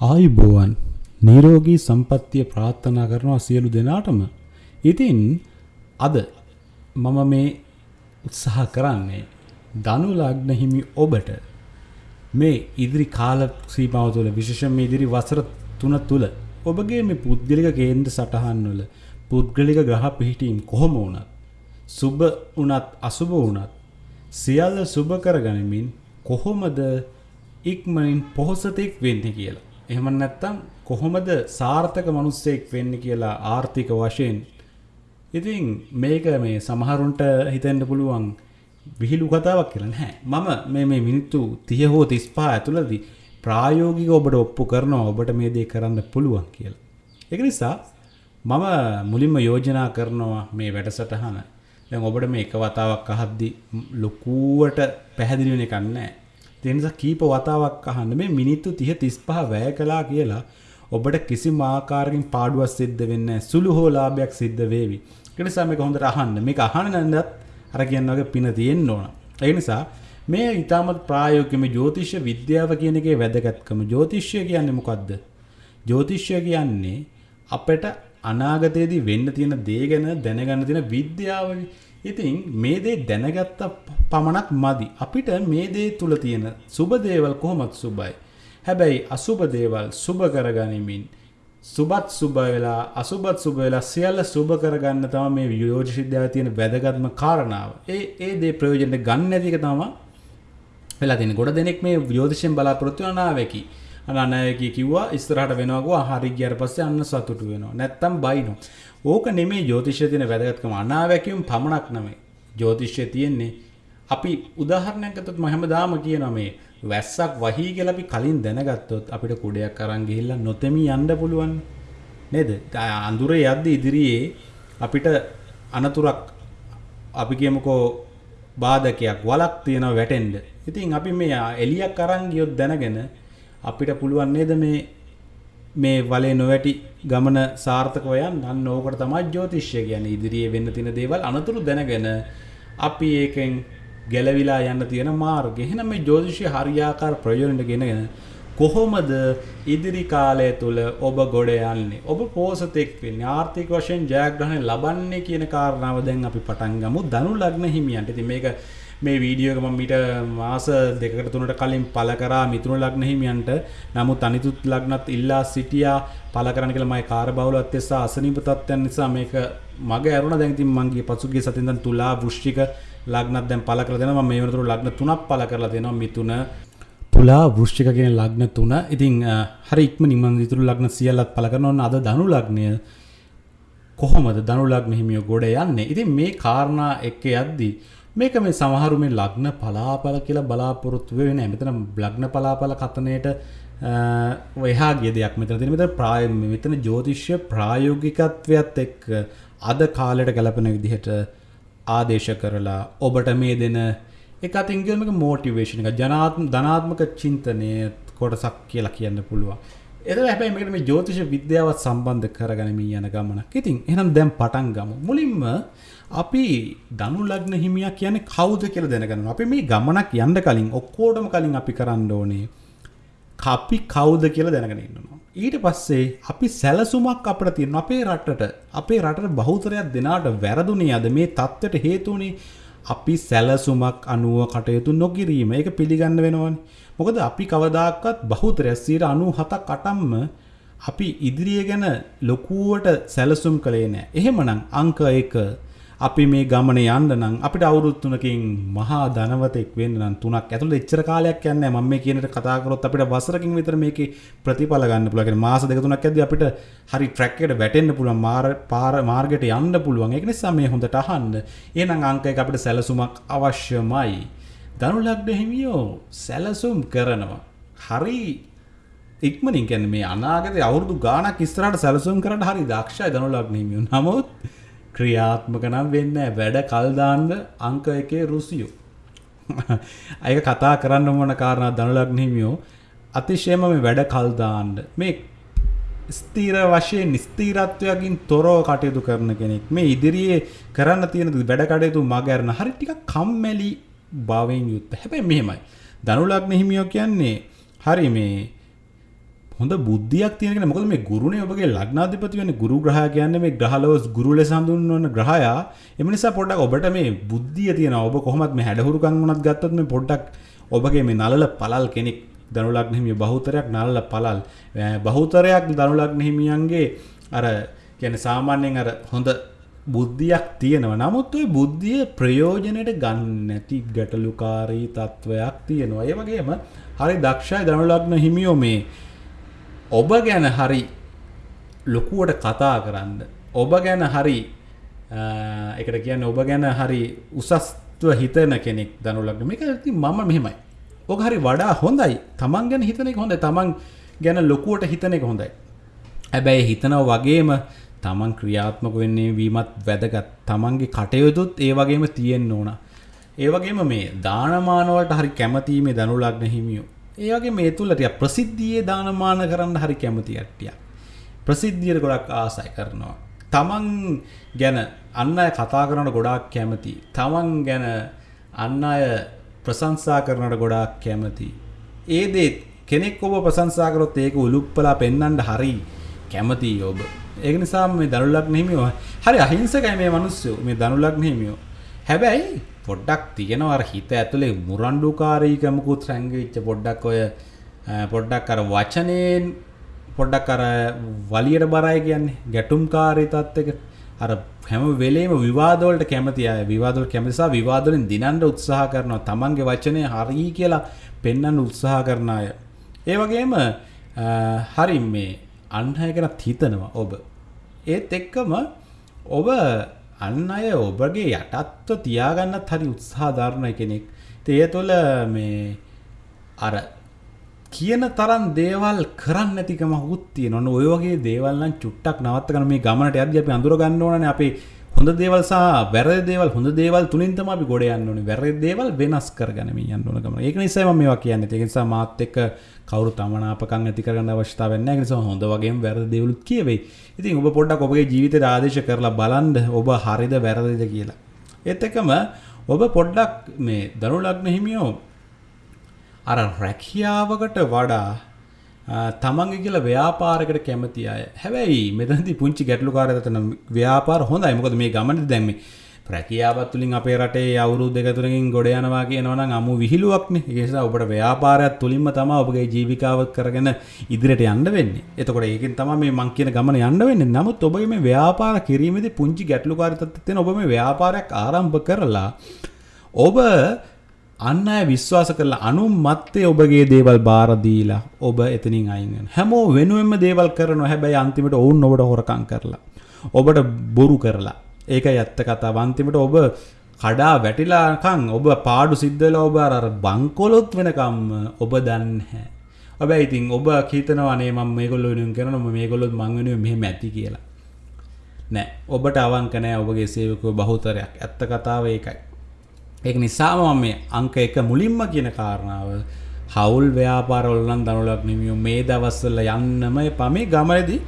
ආයුබෝවන් නිරෝගී සම්පත්තිය ප්‍රාර්ථනා කරනවා සියලු දෙනාටම. ඉතින් අද මම මේ උත්සාහ කරන්නේ ධනු ලග්න හිමි ඔබට මේ ඉදිරි කාල සීමාව තුළ විශේෂයෙන් මේ ඉදිරි වසර 3 තුල ඔබගේ මේ පුද්ගලික කේන්ද්‍ර සටහන් වල පුද්ගලික ග්‍රහ පිහිටීම් කොහොම වුණත් සුබ වුණත් අසුබ වුණත් සියල්ල සුබ කරගනිමින් කොහොමද ඉක්මනින් පොහොසතෙක් වෙන්නේ කියලා. එහෙම නැත්නම් කොහොමද සාර්ථක මිනිස්සෙක් වෙන්නේ කියලා ආර්ථික වශයෙන්. ඉතින් මේක මේ සමහරුන්ට හිතෙන්න පුළුවන් විහිළු කතාවක් කියලා නැහැ. මම මේ මේ මිනිත්තු 30 හෝ 35 ඇතුළතදී ප්‍රායෝගිකව ඔබට ඔප්පු කරනවා ඔබට මේ දේ කරන්න පුළුවන් කියලා. ඒක නිසා මම මුලින්ම යෝජනා කරනවා මේ වැඩසටහන. දැන් ඔබට මේ එක වතාවක් අහද්දි ලොකුවට පැහැදිලි වෙන එකක් නැහැ. ඒ නිසා කීප වතාවක් අහන්න මේ මිනිත්තු 30 35 වැය කළා කියලා ඔබට කිසිම ආකාරකින් පාඩුවක් සිද්ධ වෙන්නේ නැහැ. සුළු හෝ ලාභයක් සිද්ධ වේවි. ඒ නිසා මේක හොඳට අහන්න. මේක අහන්න නැන්දත් අර කියන වගේ පින තියෙන්න ඕන. ඒ නිසා මේ ඊටමත් ප්‍රායෝගික මේ ජ්‍යොතිෂ විද්‍යාව කියන එකේ වැදගත්කම ජ්‍යොතිෂය කියන්නේ මොකද්ද? ජ්‍යොතිෂය කියන්නේ අපිට අනාගතයේදී වෙන්න තියෙන දේ ගැන දැනගන්න තියෙන විද්‍යාවනේ. ඉතින් මේ දේ දැනගත්ත පමණක් මදි. අපිට මේ දේ තුල තියෙන සුබ දේවල් කොහොමද සුබයි? හැබැයි අසුබ දේවල් සුබ කරගනිමින් සුබත් සුබ වෙලා අසුබත් සුබ වෙලා සියල්ල සුබ කරගන්න තමයි මේ යෝජිත විද්‍යාවේ තියෙන වැදගත්ම කාරණාව. ඒ ඒ දේ ප්‍රයෝජනෙට ගන්න නැති එක තමයි වෙලා තියෙන්නේ. ගොඩ දෙනෙක් මේ යෝතිෂයෙන් බලාපොරොත්තු වෙන අනාවැකි. අනාවැකි කිව්වා ඉස්සරහට වෙනවා ගෝ හරි ගියාට පස්සේ අන්න සතුටු වෙනවා. නැත්තම් බයිනෝ. ඕක නෙමේ ජ්‍යොතිෂයේ තියෙන වැදගත්කම. අනාවැකියුම් පමණක් නෙමෙයි. ජ්‍යොතිෂයේ තියෙන්නේ අපි උදාහරණයක් ගත්තොත් මම හැමදාම කියනවා මේ වැස්සක් වහී කියලා අපි කලින් දැනගත්තොත් අපිට කුඩයක් අරන් ගිහිල්ලා නොතෙමි යන්න පුළුවන් නේද? අඳුරේ යද්දි ඉදිරියේ අපිට අනතුරක් අපි කියමුකෝ බාධකයක් වලක් තියෙනවා වැටෙන්න. ඉතින් අපි මේ එලියක් අරන් ගියොත් දැනගෙන අපිට පුළුවන් නේද මේ මේ වලේ නොවැටි ගමන සාර්ථකව යන්න. අන්න ඕකට තමයි ජ්‍යොතිෂය කියන්නේ. ඉදිරියේ වෙන්න තියෙන දේවල් අනතුරු දැනගෙන අපි ඒකෙන් ගැලවිලා යන්න තියෙන මාර්ගය. එහෙනම් මේ ජ්‍යොතිෂය හරියාකාර ප්‍රයෝජනෙට ගෙනගෙන කොහොමද ඉදිරි කාලය තුළ ඔබ ගොඩ යන්නේ? ඔබ පෝසතෙක් වෙන්නේ ආර්ථික වශයෙන් ජයග්‍රහණය ලබන්නේ කියන කාරණාව දැන් අපි පටන් ගමු. ධනු ලග්න හිමියන්ට. ඉතින් මේක මේ වීඩියෝ එක මම මීට මාස දෙකකට තුනකට කලින් පළ කරා මිතුරු ලග්න හිමියන්ට. නමුත් අනිතුත් ලග්නත් ඉල්ලා සිටියා පළ කරන්න කියලා මගේ කාර්යබහුලත්වය සහ අසනීප තත්ත්වයන් නිසා මේක මග ඇරුණා. දැන් ඉතින් මං ගිය පසුගිය සතියෙන් දැන් තුලා වෘශ්චික ලග්නත් දැන් පළ කරලා දෙනවා. මම මේ වෙනතුරු ලග්න තුනක් පළ කරලා දෙනවා. මිතුන තුලා වෘශ්චික කියන ලග්න තුන. ඉතින් හරි ඉක්මනින් මම ඉතුරු ලග්න සියල්ලත් පළ කරනවා. ඕන අද ධනු ලග්නය කොහොමද? ධනු ලග්න හිමියෝ ගොඩ යන්නේ? ඉතින් මේ කාරණා එක්ක යද්දී මේක මේ සමහරු මේ ලග්න පලාපල කියලා බලාපොරොත්තු වෙන්නේ නැහැ මෙතන ලග්න පලාපල කතනයේට එහා ගිය දෙයක් මෙතන තියෙන මෙතන ප්‍රාය මෙතන ජ්‍යොතිෂ්‍ය ප්‍රායෝගිකත්වයත් එක්ක අද කාලයට ගැලපෙන විදිහට ආදේශ කරලා ඔබට මේ දෙන එක අතින් කියනක මෝටිවේෂන් එක ජනාත්ම ධනාත්මක චින්තනය කොටසක් කියලා කියන්න පුළුවන්. එතන හැබැයි මේකට මේ ජ්‍යොතිෂ විද්‍යාවත් සම්බන්ධ කරගනිමින් යන ගමනක්. ඉතින් එහෙනම් දැන් පටන් ගමු. මුලින්ම අපි ධනු ලග්න හිමියා කියන්නේ කවුද කියලා දැනගන්න. අපි මේ ගමනක් යන්න කලින් ඔක්කොටම කලින් අපි කරන්න ඕනේ අපි කවුද කියලා දැනගෙන ඉන්නවා. ඊට පස්සේ අපි සැලසුමක් අපිට තියෙනවා අපේ රටට. අපේ රටට බහුතරයක් දෙනාට වැරදුනේ අද මේ தත්ත්වයට හේතුුනේ අපි සැලසුමක් අනුව කටයුතු නොකිරීම. ඒක පිළිගන්න වෙනවනේ. මොකද අපි කවදාකවත් බහුතරයක් 97ක් 8ක්ම අපි ඉදිරිය ගැන ලොකුවට සැලසුම් කළේ නැහැ. එහෙමනම් අංක 1 අපි මේ ගමන යන්න නම් අපිට අවුරුදු තුනකින් මහා ධනවතෙක් වෙන්න නම් තුනක් ඇතුළත එච්චර කාලයක් යන්නේ මම මේ කියන කතා කරොත් අපිට වසරකින් විතර මේකේ ප්‍රතිඵල ගන්න පුළුවන්. කියන්නේ මාස දෙක තුනක් ඇද්දි අපිට හරි ට්‍රැක් එකට වැටෙන්න පුළුවන් මාර පාර මාර්ගයට යන්න පුළුවන්. ඒක නිසා මේ හොඳට අහන්න. එහෙනම් අංක එක අපිට සැලසුමක් අවශ්‍යමයි. ධනු ලග්න හිමියෝ සැලසුම් කරනවා. හරි ඉක්මනින් කියන්නේ මේ අනාගතේ අවුරුදු ගාණක් ඉස්සරහට සැලසුම් කරන්න හරි දක්ෂයි ධනු ලග්න හිමියෝ. නමුත් ක්‍රියාත්මක නම් වෙන්න වැඩ කල්දාන්න අංක එකේ රුසියෝ. අයක කතා කරන්න මොන කාරණා ධනලග්න හිමියෝ අතිශයම මේ වැඩ කල්දාන්න මේ ස්තීර වශයෙන් ස්තීරත්වයකින් තොරව කටයුතු කරන කෙනෙක් මේ ඉදිරියේ කරන්න තියෙන වැඩ කටයුතු මගහැරන හරි ටිකක් කම්මැලි භාවයෙන් යුක්ත. හැබැයි මෙහෙමයි. ධනුලග්න හිමියෝ කියන්නේ හරි මේ හොඳ බුද්ධියක් තියෙන කෙනෙක් මොකද මේ ගුරුනේ ඔබගේ ලග්නාධිපති වෙන්නේ ගුරු ග්‍රහයා කියන්නේ මේ ග්‍රහලව ගුරු ලෙස හඳුන්වන ග්‍රහයා. එම නිසා පොඩ්ඩක් ඔබට මේ බුද්ධිය තියෙනවා. ඔබ කොහොමත් මේ හැඩහුරුකම් වුණත් ගත්තොත් මේ පොඩ්ඩක් ඔබගේ මේ නලල පළල් කෙනෙක් ධනු ලග්න හිමිය බහුතරයක් නලල පළල් බහුතරයක් ධනු ලග්න හිමියන්ගේ අර කියන්නේ සාමාන්‍යයෙන් අර හොඳ බුද්ධියක් තියෙනවා. නමුත් ඔය බුද්ධිය ප්‍රයෝජනයට ගන්න නැති ගැටලුකාරී තත්ත්වයක් තියෙනවා. ඒ වගේම හරි දක්ෂයි ධනු ලග්න හිමියෝ මේ ඔබ ගැන හරි ලොකුවට කතා කරන්න ඔබ ගැන හරි එකට කියන්න ඔබ ගැන හරි උසස්ත්ව හිතන කෙනෙක් දනුලක්න මේක ඇති මම මෙහෙමයි. ඕක හරි වඩා හොඳයි. තමන් ගැන හිතනෙක හොඳ තමන් ගැන ලොකුවට හිතන එක හොඳයි. හැබැයි හිතනව වගේම තමන් ක්‍රියාත්මක වෙන්නේ වීමත් වැදගත්. තමන්ගේ කටයුතුත් ඒ වගේම තියෙන්න ඕන. ඒවගේම මේ දානමානවලට හරි කැමතිීමේ දනුලක්න හිමියෝ ඒවගේ මේ තුළටිය ප්‍රසිද්ධියේ දානමාන කරන්න හරි කැමති ඇට්ටිය ප්‍රසිද්ධියට ගොඩක් ආසයි කරනවා. තමන් ගැන අන්න අය කතා කරනට ගොඩාක් කැමති. තමන් ගැන අන්න අය ප්‍රසංසා කරනට ගොඩාක් කැමති. ඒදේත් කෙනෙක් ඔබ ප්‍රසංසාකරොත් ඒක උලුප්පලා පෙන්න්නට හරි කැමති ඔබ. ඒක නිසා මේ දනුලක් නෙමියෝ හරි අහිංසකයි මේ මනුස්සයෝ මේ දනුලක් නෙමියෝ හැබැයි පොඩ්ඩක් තියෙනවා අර හිත ඇතුලේ මුරණ්ඩුකාරීකමකුත් රැංගිච්ච පොඩ්ඩක් ඔය පොඩ්ඩක් අර වචනයෙන් පොඩ්ඩක් අර වලියට බරයි කියන්නේ. ගැටුම්කාරී තත්ත්වයක. අර හැම වෙලේම විවාදවලට කැමති අය විවාදවල කැමති නිසා විවාදවලින් දිනන්න උත්සාහ කරනවා. තමන්ගේ වචනේ හරි කියලා පෙන්වන්න උත්සාහ කරන අය. ඒ වගේම හරි මේ අන් අය ගැන හිතනවා ඔබ. ඒත් එක්කම ඔබ අන්න අය ඔබගේ යටත්ව තියාගන්නත් හරි උත්සාධාරණය කෙනෙක්. තේ තුළ මේ අර කියන තරන් දේවල් කරන්න නැතිකම හුත්තිය නොන ඔය වගේ දේවල්ලන් චුට්ටක් නවත්තකන මේ ගමනට අද අපි අඳුර ගන්න ඕන අපේ හොඳ දේවල්සා වැර දේවල් හොඳ දේවල් තුළින්තම අපි ගොඩ යන්න ඕනේ. වැර දේවල් වෙනස් කරගනම යන්න ඕන ගම ඒක නිසා මේවා කියන්න. ඒ නිසා මාත් එක්ක කවරු තමනාපකන් ඇති කරන්න අවස්ථාව වෙන්න නිසා හොඳ වගේ වැරදි දේවලුත් කියවෙයි. ඉතින් ඔබ පොඩ්ඩක් ඔබගේ ජීවිතයට ආදේශ කරලා බලන්න ඔබ හරිද වැරදිද කියලා. ඒත් එකම ඔබ පොඩ්ඩක් මේ දරු ලග්න හිමියෝ අර රැකියාවකට වඩා තමන්ගේ කියලා ව්‍යාපාරයකට කැමති අය හැබැයි මෙතනදී පුංචි ගැටලුකාරයතන ව්‍යාපාර හොඳයි මොකද මේ ගමනට දැම්මේ රැකියාවත් තුළින් අපේ රටේ අවුරුදු දෙක තුනකින් ගොඩ යනවා කියනවා නම් අමු විහිළුවක්නේ ඒ නිසා ඔබට ව්‍යාපාරයක් තුලින්ම තමයි ඔබගේ ජීවිකාව කරගෙන ඉදිරියට යන්න වෙන්නේ. එතකොට ඒකෙන් තමයි මේ මං කියන ගමන යන්න වෙන්නේ. නමුත් ඔබගේ මේ ව්‍යාපාර කිරීමේදී පුංචි ගැටලුකාරී තත්ත්වයක් තියෙන ඔබ මේ ව්‍යාපාරයක් ආරම්භ කරලා ඔබ අන්න අය විශ්වාස කරලා අනුන් මත්තේ ඔබගේ දේවල් බාර දීලා ඔබ එතනින් අයින් වෙනවා. හැමෝ වෙනුවෙන්ම දේවල් කරනවා. හැබැයි අන්තිමට ඔවුන් ඔබට හොරකම් කරලා ඔබට බොරු කරලා ඒකයි ඇත්ත කතාව. අන්තිමට ඔබ කඩා වැටිලාකම් ඔබ පාඩු සිද්ධ වෙලා ඔබ අර බංකොලොත් වෙනකම් ඔබ දන්නේ නැහැ. හැබැයි ඉතින් ඔබ හිතනවා නේ මම මේගොල්ලෝ වෙනුවෙන් කරනවා මම මේගොල්ලොත් මං වෙනුවෙන් මෙහෙම ඇති කියලා. නෑ ඔබට අවංක නෑ ඔබගේ සේවකයෝ බහුතරයක්. ඇත්ත කතාව ඒකයි. ඒක නිසාම මම මේ අංක 1 මුලින්ම කියන කාරණාව හවුල් ව්‍යාපාරවල නම් දනුලක් නෙමියෝ මේ දවස්වල යන්නම එපා. මේ ගමනේදී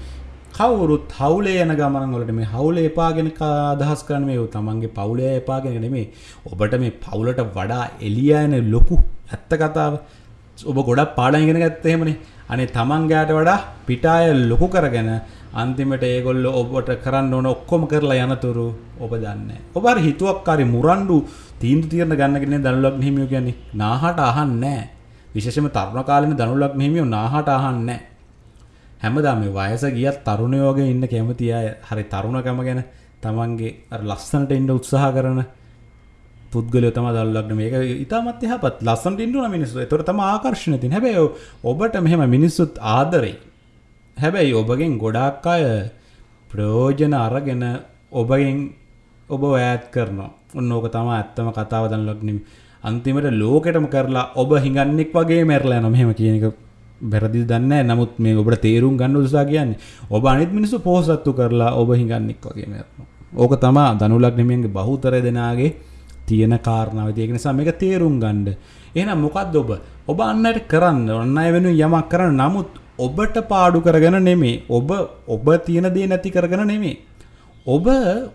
කවුරුත් හවුලේ යන ගමන් වලට මේ හවුලේ එපාගෙන අදහස් කරන මේ තමන්ගේ පවුලේ එපාගෙන නෙමේ ඔබට මේ පවුලට වඩා එළිය යන ලොකු ඇත්ත කතාව ඔබ ගොඩක් පාඩම් ඉගෙන ගත්තා එහෙමනේ. අනේ තමන් ගෑට වඩා පිටාය ලොකු කරගෙන අන්තිමට ඒගොල්ලෝ ඔබට කරන්න ඕන ඔක්කොම කරලා යනතුරු ඔබ දන්නේ ඔබ අර හිතුවක්කාරී මුරණ්ඩු තීන්දුව తీරන ගන්නගෙන දනුලක් හිමියෝ කියන්නේ නාහට අහන්නේ නැහැ විශේෂයෙන්ම තරුණ කාලේ දනුලක් හිමියෝ නාහට අහන්නේ නැහැ හැමදා මේ වයස ගියත් තරුණයෝගේ ඉන්න කැමති අය හරි තරුණකම ගැන තමන්ගේ අර ලස්සනට ඉන්න උත්සාහ කරන පුද්ගලයෝ තමයි දල්ලක්න මේක ඉතාමත් යහපත් ලස්සනට ඉන්න ඕන මිනිස්සු. ඒතර තමයි ආකර්ෂණය තියෙන්නේ. හැබැයි ඔබට මෙහෙම මිනිස්සුත් ආදරෙයි. හැබැයි ඔබගෙන් ගොඩාක් අය ප්‍රයෝජන අරගෙන ඔබගෙන් ඔබ ඈත් කරනවා. ඔන්න ඕක තමයි ඇත්තම කතාව දන්ලක් නෙමෙයි. අන්තිමට ලෝකෙටම කරලා ඔබ හිඟන්නෙක් වගේ මැරලා යනවා. මෙහෙම කියන එක වැරදි දන්න නමුත් මේ ඔබට තේරුම් ගන්න උදසා කියන්නේ ඔබ අනිත් මිනිස්සු පෝසත්තු කරලා ඔබ හිඟන්නෙක් වගේ මැරෙනවා. ඕක තමා දනුලක් නෙමෙයිගේ බහුතර දෙනාගේ තියෙන කාරණාව. ඒක නිසා මේක තේරුම් ගන්න. එහෙනම් මොකද්ද ඔබ? ඔබ අන්නට කරන්න. අන්න අය වෙනුවෙන් යමක් කරන්න. නමුත් ඔබට පාඩු කරගෙන නෙමෙයි. ඔබ ඔබ තියෙන දේ නැති කරගෙන නෙමෙයි. ඔබ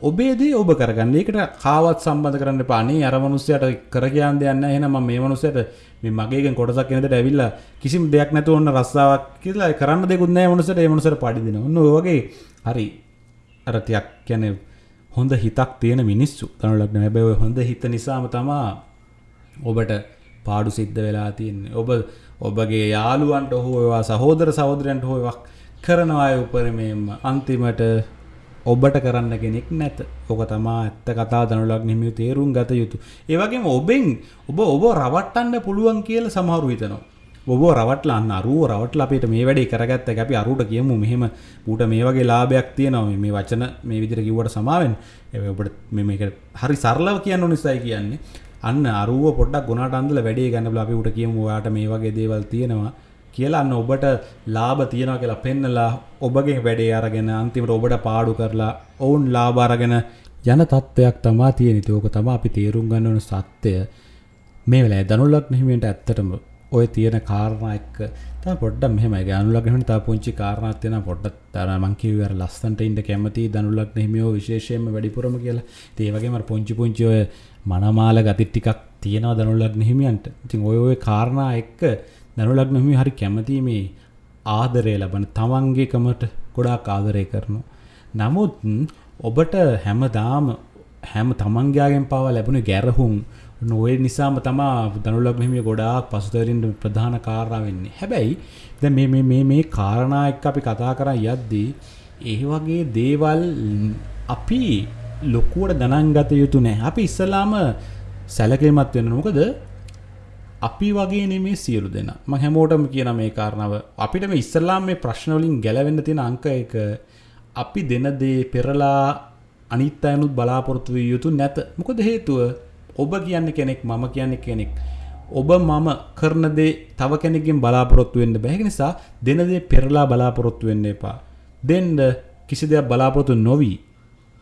ඔබේදී ඔබ කරගන්න. ඒකට කාවත් සම්බඳ කරන්න පානේ අර මනුස්සයට කර කියන්න දෙයක් නැහැ. එහෙනම් මම මේ මනුස්සයට මේ මගේගෙන් කොටසක් එනදට ඇවිල්ලා කිසිම දෙයක් නැතුව ඔන්න රස්සාවක් කියලා කරන්න දෙකුත් නැහැ මනුස්සයට. ඒ මනුස්සයට පඩි දෙනවා. ඔන්න ඔය වගේ හරි අර ටිකක් කියන්නේ හොඳ හිතක් තියෙන මිනිස්සු. තනුලක් හැබැයි ඔය හොඳ හිත නිසාම තමා ඔබට පාඩු සිද්ධ වෙලා තියන්නේ. ඔබ ඔබගේ යාළුවන්ට හෝවා සහෝදර සහෝදරයන්ට හෝවක් කරනවාය උපරමයෙන්ම අන්තිමට ඔබට කරන්න කෙනෙක් නැත. ඕක තමා ඇත්ත කතා දනුලක් නිමිය තේරුම් ගත යුතු. ඒවගේම ඔබෙන් ඔබ ඔබ රවට්ටන්න පුළුවන් කියල සමහරු හිතනවා. ඔබ රවටලන්න අරුව රවටල අපිට මේ වැඩේ කරගත්ත අපි අරුට කියමු. මෙහෙම ඌට මේ වගේ ලාභයක් තියෙනවා. මේ වචන මේ විදිර කිවට සමාවෙන් ඔබට මේක හරි සරලව කියන්න නිසයි කියන්නේ. අන්න අරුව පොඩක් ගොනට අන්දල වැඩේ ගන්න අපි උට කියමු යාට මේ වගේ දේවල් තියෙනවා කියලා අන්න ඔබට ලාභ තියෙනවා කියලා පෙන්නලා ඔබගේ වැඩේ අරගෙන අන්තිමට ඔබට පාඩු කරලා ඔවුන් ලාභ අරගෙන යන තත්ත්වයක් තමා තියෙන ඉතින් ඕක තමයි අපි තේරුම් ගන්න ඕන සත්‍යය. මේ වෙලාවේ ධනුලග්න හිමියන්ට ඇත්තටම ඔය තියෙන කාරණා එක්ක තව පොඩ්ඩක් මෙහෙමයි. ධනුලග්න හිමියන්ට තව පුංචි කාරණාවක් තියෙනවා. පොඩ්ඩක් තර මං කිව්වේ අර ලස්සන්ට ඉන්න කැමති ධනුලග්න හිමියෝ විශේෂයෙන්ම වැඩිපුරම කියලා. ඉතින් ඒ වගේම අර පුංචි පුංචි ඔය මනමාල ගති ටිකක් තියෙනවා ධනුලග්න හිමියන්ට ඉතින් ඔය ඔය කාරණා එක්ක දනුලග්න හිමි හරි කැමති මේ ආදරය ලබන තමන්ගේකමට ගොඩාක් ආදරය කරනු. නමුත් ඔබට හැමදාම හැම තමන්ගයාගෙන් පව ලැබුණ ගැරහුම් නොය නිසාම තමා දනුලක් මෙහිම ගොඩාක් පසුතරින්ට ප්‍රධාන කාරා වෙන්නේ හැබැයි ද මේ මේ කාරණා එක් අපි කතා කරා යද්දී ඒ වගේ දේවල් අපි ලොකුවට ගණන්ගත යුතු නෑ. අපි ඉස්සලාම සැලකේමත් වෙන මොකද අපි වගේ නෙමේ සියලු දෙන. ම හැමෝටම කියන මේ කාරණාව. අපිට මේ ඉස්සල්ලාම් මේ ප්‍රශ්නවලින් ගැලවෙන්න තියෙන අංක එක අපි දෙන දේ පෙරලා අනිත් අයනුත් බලාපොරොත්තු විය යුතු නැත. මොකද හේතුව? ඔබ කියන්න කෙනෙක් මම කියන්නේ කෙනෙක්. ඔබ මම කරන දේ තව කෙනෙකින් බලාපොරොත්තු වෙන්න බැහැ නිසා දෙන දේ පෙරලා බලාපොරොත්තු වෙන්න එපා. දෙන්න කිසි දෙයක් බලාපොරොත්තු නොවී.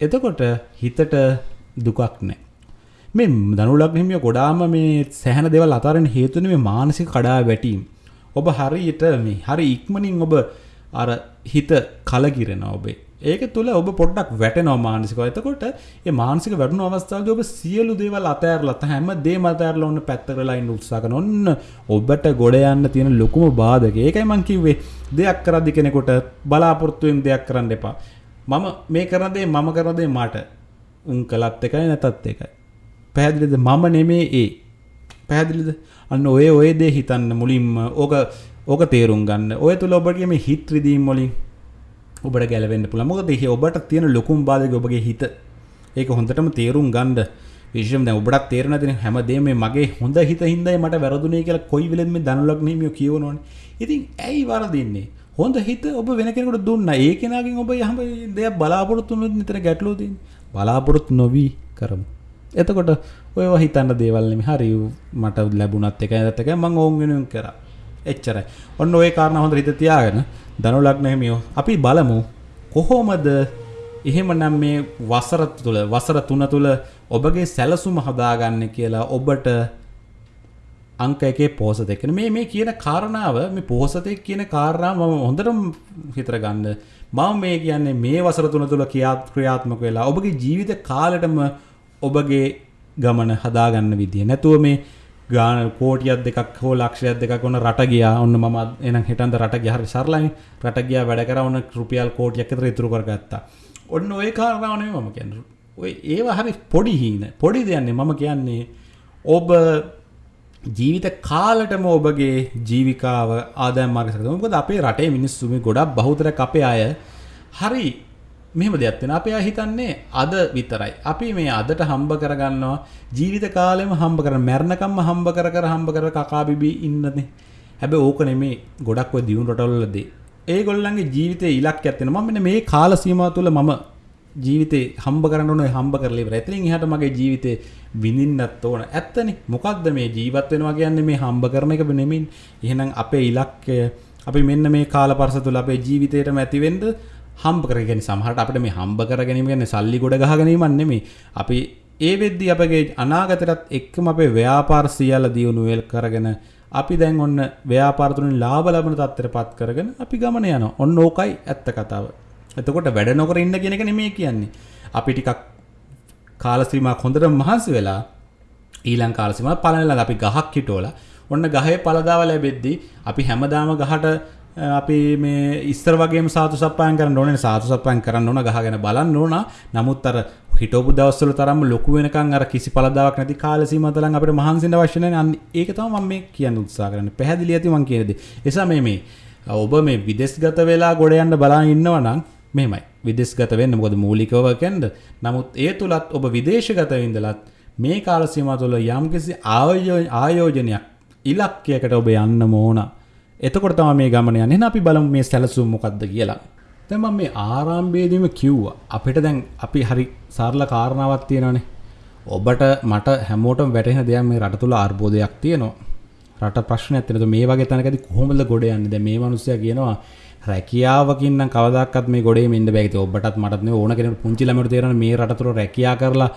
එතකොට හිතට දුකක් නැහැ මේ දනුලක් හිමිය ගොඩාම මේ සැහන දෙවල් අතරෙන් හේතුන මේ මානසික කඩා වැටීම්. ඔබ හරියට මේ හරි ඉක්මනින් ඔබ අර හිත කලකිරෙන ඔබේ. ඒක තුළ ඔබ පොඩ්ඩක් වැටෙනවා මානසික එතකොට ඒ මානසික වැටුණු අවස්ථාවද ඔබ සියලු දේවල් අතෑරලත් හැම දේ මතෑරල ඔන්න පැත්තරලා ඉන්න උත්සාහකන ඔන්න ඔබට ගොඩ යන්න තියෙන ලොකුම බාධක. ඒකයි මං කිව්වේ. දෙයක් කරදි කෙනෙකුට බලාපොරොත්තුවෙන් දෙයක් කරන්න එපා. මම මේ කරදේ මම කරදේ මට. උන් කළත් එකයි නැතත් එකයි. පැහැදිලිද? මම නෙමේ ඒ. පැහැදිලිද? අන්න ඔය ඔය දේ හිතන්න මුලින්ම. ඕක ඕක තේරුම් ගන්න. ඔය තුළ ඔබගේ මේ හිත් රිදීම් වලින් ඔබට ගැලවෙන්න පුළුවන්. මොකද ඒ ඔබට තියෙන ලොකුම බාධක ඔබගේ හිත. ඒක හොඳටම තේරුම් ගන්න. විශේෂයෙන් දැන් ඔබට තේරෙන දේ හැමදේම මේ මගේ හොඳ හිත හින්දායි මට වැරදුනේ කියලා කොයි වෙලෙත් මේ ධනලක් නෙමියෝ කියවනෝනේ ඉතින් ඇයි වරදින්නේ? හොඳ හිත ඔබ වෙන කෙනෙකුට දුන්නා. ඒ කෙනාගෙන් ඔබ යහම දෙයක් බලාපොරොත්තු වුණොත් නිතර ගැටලුව තියෙන්නේ බලාපොරොත්තු නොවි කරමු. එතකොට ඔය හිතන්න දේවල්නෙම හරි මට ලැබුණත් එක ඇත එක මං ඔවුන් වෙනුවෙන් කර. එච්චරයි. ඔන්න ඔය කාරණ හොඳ හිත තියාගෙන දනුලක්නහමියෝ අපි බලමු කොහෝමද එහෙම නම් මේ වසර තුළ වසර තුන තුළ ඔබගේ සැලසුම හදාගන්න කියලා ඔබට අංක එකේ පෝසත එකන මේ මේ කියන කාරණාව මේ පෝසතෙක් කියන කාරණාව මම හොඳටම හිතර ගන්න. මම මේ කියන්නේ මේ වසර තුන තුළ කියාත් ක්‍රියාත්මක වෙලා ඔබගේ ජීවිත කාලටම ඔබගේ ගමන හදාගන්න විදිිය. නැතුව මේ ගාන කෝටියත් දෙකක් හෝ ලක්ෂයක් දෙක ඔන්න රට ගියා. ඔන්න ම එන හිටන්ද රට ගහරි සරලයි. රට ගියා වැඩ කර ඔන්න රුපියල් කෝටියක් තර ඉතුරු කරගත්තා. ඔන්න ඔය කාරණාවනේ මම කියන්න. ඔය ඒවා හරි පොඩි හීන. පොඩි දෙයන්නේ මම කියන්නේ ඔබ ජීවිත කාලටම ඔබගේ ජීවිකාව ආදය මාර්ගසක මොකද අපේ රටේ මිනිස්සුම ගොඩක් බහුතර අපේ අය හරි මෙහෙම දෙයක් වෙන අපේ හිතන්නේ අද විතරයි. අපි මේ අදට හම්බ කරගන්නවා ජීවිත කාලෙම හම්බ කරන මැරණකම්ම හම්බ කර කර හම්බ කර කකා බිබි ඉන්නනේ. හැබැයි ඕක නෙමේ ගොඩක් ඔය දියුණු රටවලදී. ඒගොල්ලන්ගේ ජීවිතේ ඉලක්කයක් තියෙනවා. මම මෙන්න මේ කාල සීමාව තුළ මම ජීවිතේ හම්බ කරන්න ඕනේ හම්බ කරලා ඉවරයි. එතනින් එහාට මගේ ජීවිතේ විඳින්නත් ඕන. ඇත්තනේ. මොකක්ද මේ ජීවත් වෙනවා කියන්නේ මේ හම්බ කරන එක නෙමෙයි. එහෙනම් අපේ ඉලක්කය අපි මෙන්න මේ කාල පරස තුළ අපේ ජීවිතේටම ඇතිවෙන්න හම්බ කරගෙන සමහට අපට මේ හම්බ කර ගැනීමගන්න සල්ලි ගොඩ ගහගැනීමන්නෙමේ අපි ඒ වෙද්දි අපගේ අනාගතරත් එක්කම අපේ ව්‍යාපාර සියල්ල දියුණු වෙල් කරගෙන අපි දැන් ඔන්න ව්‍යාපාරතුරින් ලාබ ලබන තත්තර පත් කරගෙන අපි ගමන යන ඔන්න ඕකයි ඇත්ත කතාව එතකොට වැඩ නොකර ඉන්න කෙනෙක නෙමේ කියන්නේ. අපි ටිකක් කාලසීමක් හොඳට මහන්සි වෙලා ඊළං කාලසීම පලනලා අපි ගහක් හිටෝලා ඔන්න ගහේ පලදාව ලැබෙද්දී අපි හැමදාම ගහට අපි මේ ඉස්සර වගේ සාතු සපයන් කරන්න ඕනේ සාතු සපයන් කරන්න ඕන ගහගෙන බලන්න ඕන. නමුත් අර හිටපු දවස්වල තරම් ලොකු වෙනකන් අර කිසි පළදාවක් නැති කාල සීමාව තරම් අපිට මහන්සින්න අවශ්‍ය නැහැ අන්න ඒක තමයි මම මේ කියන්න උත්සාහ කරන්නේ. පැහැදිලි ඇති මම කියන දේ. එසා මේ මේ ඔබ මේ විදෙස්ගත වෙලා ගොඩ යන්න බලන් ඉන්නවා නම් මෙහෙමයි. විදෙස්ගත වෙන්න මොකද මූලිකව කැන්ද නමුත් ඒ තුලත් ඔබ විදේශගත ඉඳලත් මේ කාල සීමාව තුළ යම්කිසි ආයෝජනයක් ඉලක්කයකට ඔබ යන්න ඕන. එතකොට තමයි මේ ගමන යන්නේ. එහෙනම් අපි බලමු මේ සැලසුම් මොකක්ද කියලා. දැන් මම මේ ආරම්භයේදීම කිව්වා. අපිට දැන් අපි හරි සරල කාරණාවක් තියෙනවානේ. ඔබට මට හැමෝටම වැටහෙන දෙයක් මේ රට තුල අර්බුදයක් තියෙනවා. රට ප්‍රශ්නයක් තියෙනවා. මේ වගේ තැනකදී කොහොමද ගොඩ යන්නේ? දැන් මේ මිනිස්සයා කියනවා රැකියාවකින් නම් කවදාකවත් මේ ගොඩේ මෙන්න බෑ ඉතින් ඔබටත් මටත් නෙවෙයි ඕන කෙනෙකුට පුංචි ළමයට තේරෙන මේ රට තුල රැකියා කරලා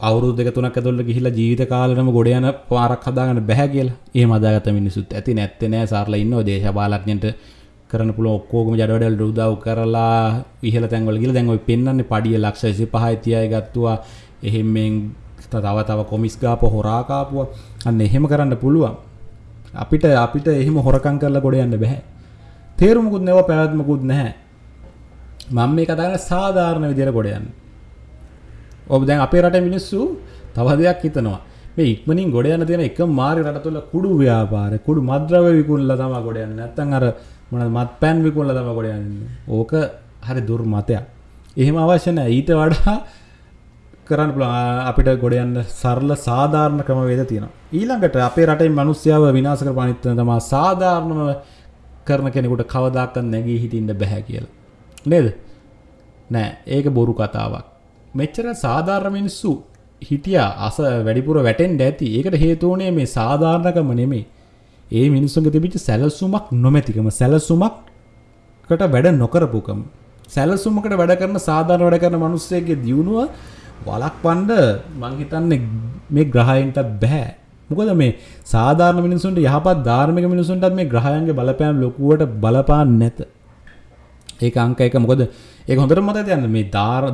අවුරුදු දෙක තුනක් ඇතුළත ගිහිල්ලා ජීවිත කාලෙටම ගොඩ යන පාරක් හදාගන්න බෑ කියලා. එහෙම හදාගත්ත මිනිස්සුත් ඇති නැත්තේ නෑ සාරලා ඉන්නවා දේශපාලඥයන්ට කරන්න පුළුවන් ඔක්කොගම ජඩවැඩවලට උදව් කරලා ඉහළ තැන්වල ගිහලා දැන් ඔය පෙන්වන්නේ පඩිය ලක්ෂ 25යි 30යි ගත්තුවා. එහෙම මෙන් තව තව කොමිස් ගාප හොරා කාපුවා. අන්න එහෙම කරන්න පුළුවන්. අපිට අපිට එහෙම හොරකම් කරලා ගොඩ යන්න බෑ. තේරුමකුත් නැව පැවැත්මකුත් නැහැ. මම මේ කතා කරන්නේ සාධාරණ විදියට ගොඩ යන්න. ඔබ දැන් අපේ රටේ මිනිස්සු තව දෙයක් හිතනවා. මේ ඉක්මනින් ගොඩ යන තියෙන එකම මාර්ගය රට තුළ කුඩු ව්‍යාපාරය, කුඩු මද්ද්‍රව්‍ය විකුණලා තමයි ගොඩ යන්නේ. නැත්තම් අර මොනවද මත්පැන් විකුණලා තමයි ගොඩ යන්නේ. ඕක හරි දුර්මතයක්. එහෙම අවශ්‍ය නැහැ. ඊට වඩා කරන්න පුළුවන් අපිට ගොඩ යන්න සරල සාධාරණ ක්‍රමවේද තියෙනවා. ඊළඟට අපේ රටේ මිනිස්සුයව විනාශ කරපු අනිත් තමයි සාධාරණම කරන කෙනෙකුට කවදාකවත් නැගී හිටින්න බෑ කියලා. නේද? නෑ ඒක බොරු කතාවක්. මෙච්චර සාධාරණ මිනිස්සු හිටියා අස වැඩිපුර වැටෙන්ඩ ඇති ඒකට හේතුවනේ මේ සාධාරණකම නෙමේ ඒ මිනිස්සුන්ගේ තිබිච්ච සැලසුමක් නොමැතිකම සැලසුමක්කට වැඩ නොකරපුකම සැලසුමකට වැඩ කරන සාධාරණ වැඩ කරන මිනිස්සෙගේ දියුණුව වළක්වන්න මං හිතන්නේ මේ ග්‍රහයන්ට බෑ මොකද මේ සාධාරණ මිනිසුන්ට යහපත් ධාර්මික මිනිසුන්ටත් මේ ග්‍රහයන්ගේ බලපෑම් ලොකුවට බලපාන්නේ නැත ඒක අංක එක මොකද ඒක හොඳට මතක තියන්න මේ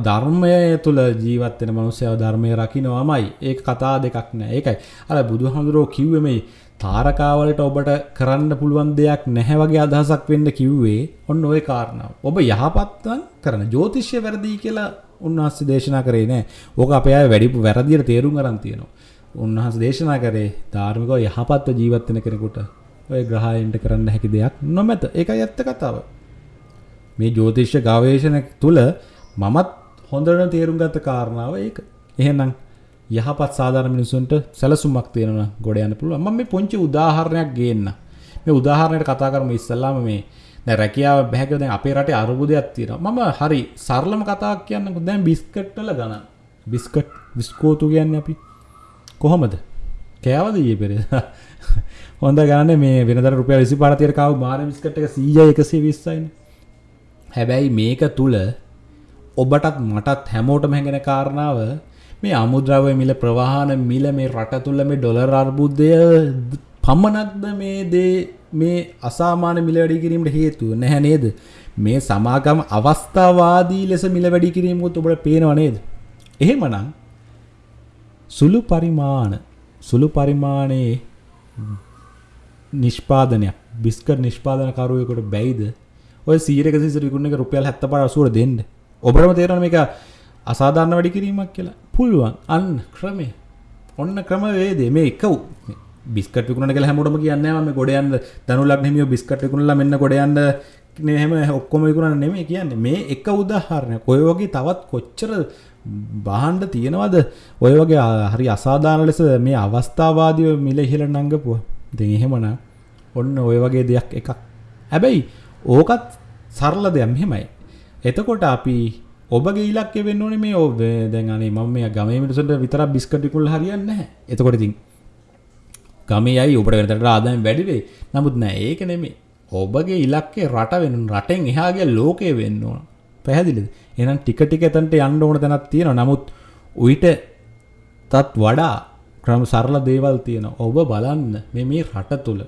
ධර්මය තුළ ජීවත් වෙන මිනිස්සයව ධර්මය රකින්නවාමයි ඒක කතා දෙකක් නෑ ඒකයි අර බුදුහාමුදුරුවෝ කිව්වේ මේ තාරකාවලට ඔබට කරන්න පුළුවන් දෙයක් නැහැ වගේ අදහසක් වෙන්න කිව්වේ ඔන්න ওই කාරණාව. ඔබ යහපත්වන් කරන ජ්‍යොතිෂ්‍ය වැරදි කියලා උන්වහන්සේ දේශනා කරේ නෑ. ඕක අපේ අය වැඩි වැරදියට තේරුම් අරන් තියෙනවා. උන්වහන්සේ දේශනා කරේ ධාර්මිකව යහපත්ව ජීවත් වෙන කෙනෙකුට ඔය ග්‍රහයන්ට කරන්න හැකි දෙයක් නොමැත. ඒකයි ඇත්ත කතාව. මේ ජ්‍යොතිෂ්‍ය ගවේෂණ තුල මමත් හොඳට තේරුම් ගත්ත කාරණාව ඒක. එහෙනම් යහපත් සාධාරණ මිනිසුන්ට සැලසුමක් තියෙනවා ගොඩ යන්න පුළුවන්. මම මේ පොන්චි උදාහරණයක් ගේන්න. මේ උදාහරණයට කතා කරමු ඉස්සල්ලාම මේ දැන් රැකියාව බෑ කියලා දැන් අපේ රටේ අරුබුදයක් තියෙනවා. මම හරි සරලම කතාවක් කියන්නකෝ. දැන් බිස්කට් වල ගණන්. බිස්කට් විස්කෝතු කියන්නේ අපි කොහොමද? කෑවද ඊයේ පෙරේද? හොඳ ගණනේ මේ වෙනදට රුපියල් 25 තියර කාව මාර බිස්කට් එක 100යි 120යිනේ. හැබැයි මේක තුල ඔබටත් මටත් හැමෝටම හැඟෙන කාරණාව මේ අමුද්‍රව්‍ය මිල ප්‍රවාහන මිල මේ රට තුල මේ ඩොලර් අර්බුදය පමණක්ද මේ දේ මේ අසාමාන්‍ය මිල වැඩි කිරීමට හේතුව නැහැ නේද? මේ සමාගම අවස්ථාවාදී ලෙස මිල වැඩි කිරීමකුත් ඔබට පේනව නේද? එහෙමනම් සුළු පරිමාණ සුළු පරිමාණයේ නිෂ්පාදනයක් බිස්කට් නිෂ්පාදනකරුවෙකුට බැයිද ඔය 100ක සිසර විකුණන එක රුපියල් 75 80 දෙන්න. ඔබටම තේරෙනවා මේක අසාධාරණ වැඩි කිරීමක් කියලා. පුළුවන්. අන්න ක්‍රමේ. ඔන්න ක්‍රමවේදේ මේ එක බිස්කට් විකුණන කියලා හැමෝටම කියන්නේ නැහැ මම ගොඩ යන්න දනුලක් නෙමියෝ බිස්කට් විකුණලා මෙන්න ගොඩ යන්න නේ හැම ඔක්කොම විකුණන නෙමෙයි කියන්නේ. මේ එක උදාහරණයක්. ඔය වගේ තවත් කොච්චර බාහන්ඩ තියෙනවද? ඔය වගේ හරි අසාධාන ලෙස මේ අවස්ථාවාදීව මිල ඉහළ නංගපුවා. දෙ එහෙමන ඔන්න ඔය වගේ දෙයක් එකක්. හැබැයි ඕකත් සරල දෙයක් මෙහෙමයි. එතකොට අපි ඔබගේ ඉලක්කය වෙන්න ඕනේ මේ ඔබ දැන් අනේ මම මේ ගමේ මිනිස්සුන්ට විතරක් බිස්කට් විකුණලා හරියන්නේ නැහැ. එතකොට ඉතින් ගමේ අය ඔබට වෙනතට ආදායම් වැඩි වෙයි. නමුත් නෑ ඒක නෙමෙයි. ඔබගේ ඉලක්කය රට වෙන රටෙන් එහාගේ ලෝකය වෙන්න ඕන. පැහැදිලිද එහෙනම් ටික ටික එතනට යන්න ඕන තැනක් තියෙනවා. නමුත් උවිත තත් වඩා ක්‍රම සරල දේවල් තියෙනවා. ඔබ බලන්න මේ මේ රට තුල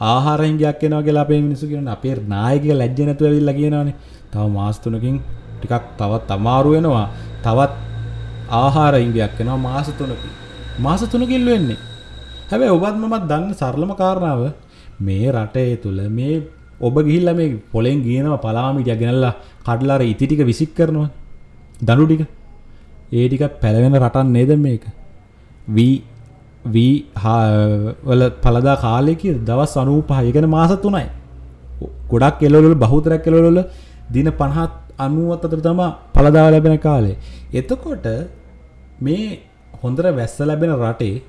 ආහාර හිඟයක් එනවා කියලා අපේ මිනිස්සු කියනවා. අපේ නායකයා ලැජ්ජ නැතුව ඇවිල්ලා කියනවානේ. තව මාස තුනකින් ටිකක් තවත් අමාරු වෙනවා. තවත් ආහාර ඉංගයක් වෙනවා මාස 3කින්. මාස 3කින් වෙන්නේ. හැබැයි ඔබත් මමත් දන්න සරලම කාරණාව මේ රටේ තුල මේ ඔබ ගිහිල්ලා මේ පොලෙන් ගියනවා පලාමිටිය ගෙනල්ලා කඩලා අර ඉති ටික විසික් කරනවා. දනු ටික. ඒ ටික පැලවෙන රටක් නේද මේක? වී වී වල පළදා කාලයක දවස් 95 ඒ කියන්නේ මාස 3යි. ගොඩක් කෙලවල බහුතරයක් කෙලවල දින 50 90 අතර තමයි පළදාව ලැබෙන කාලේ. එතකොට මේ හොඳට වැස්ස ලැබෙන රටේ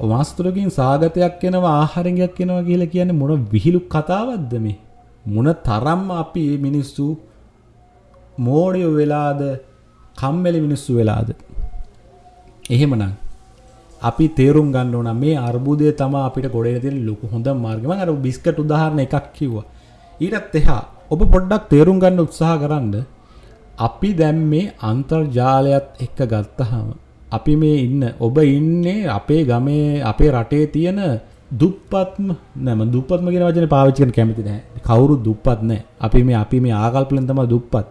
මාස්තුරකින් සාගතයක් එනවා ආහාරයක් එනවා කියලා කියන්නේ මොන විහිළු කතාවක්ද මේ? මොන තරම් අපි මිනිස්සු මෝඩයෝ වෙලාද කම්මැලි මිනිස්සු වෙලාද? එහෙමනම් අපි තේරුම් ගන්න ඕන මේ අර්බුදය තමයි අපිට ගොඩේ තියෙන ලොකු හොඳ මාර්ගය. මම අර බිස්කට් උදාහරණ එකක් කිව්වා. ඊටත් එහා ඔබ පොඩ්ඩක් තේරුම් ගන්න උත්සාහ කරන්න අපි දැන් මේ අන්තර්ජාලයත් එක්ක ගත්තහම අපි මේ ඉන්න ඔබ ඉන්නේ අපේ ගමේ අපේ රටේ තියෙන දුප්පත්ම නම දුප්පත්ම කියන වචනේ පාවිච්චි කරන්න කැමති නැහැ. කවුරු දුප්පත් නැහැ. අපි මේ අපි මේ ආකල්පලෙන් තමයි දුප්පත්.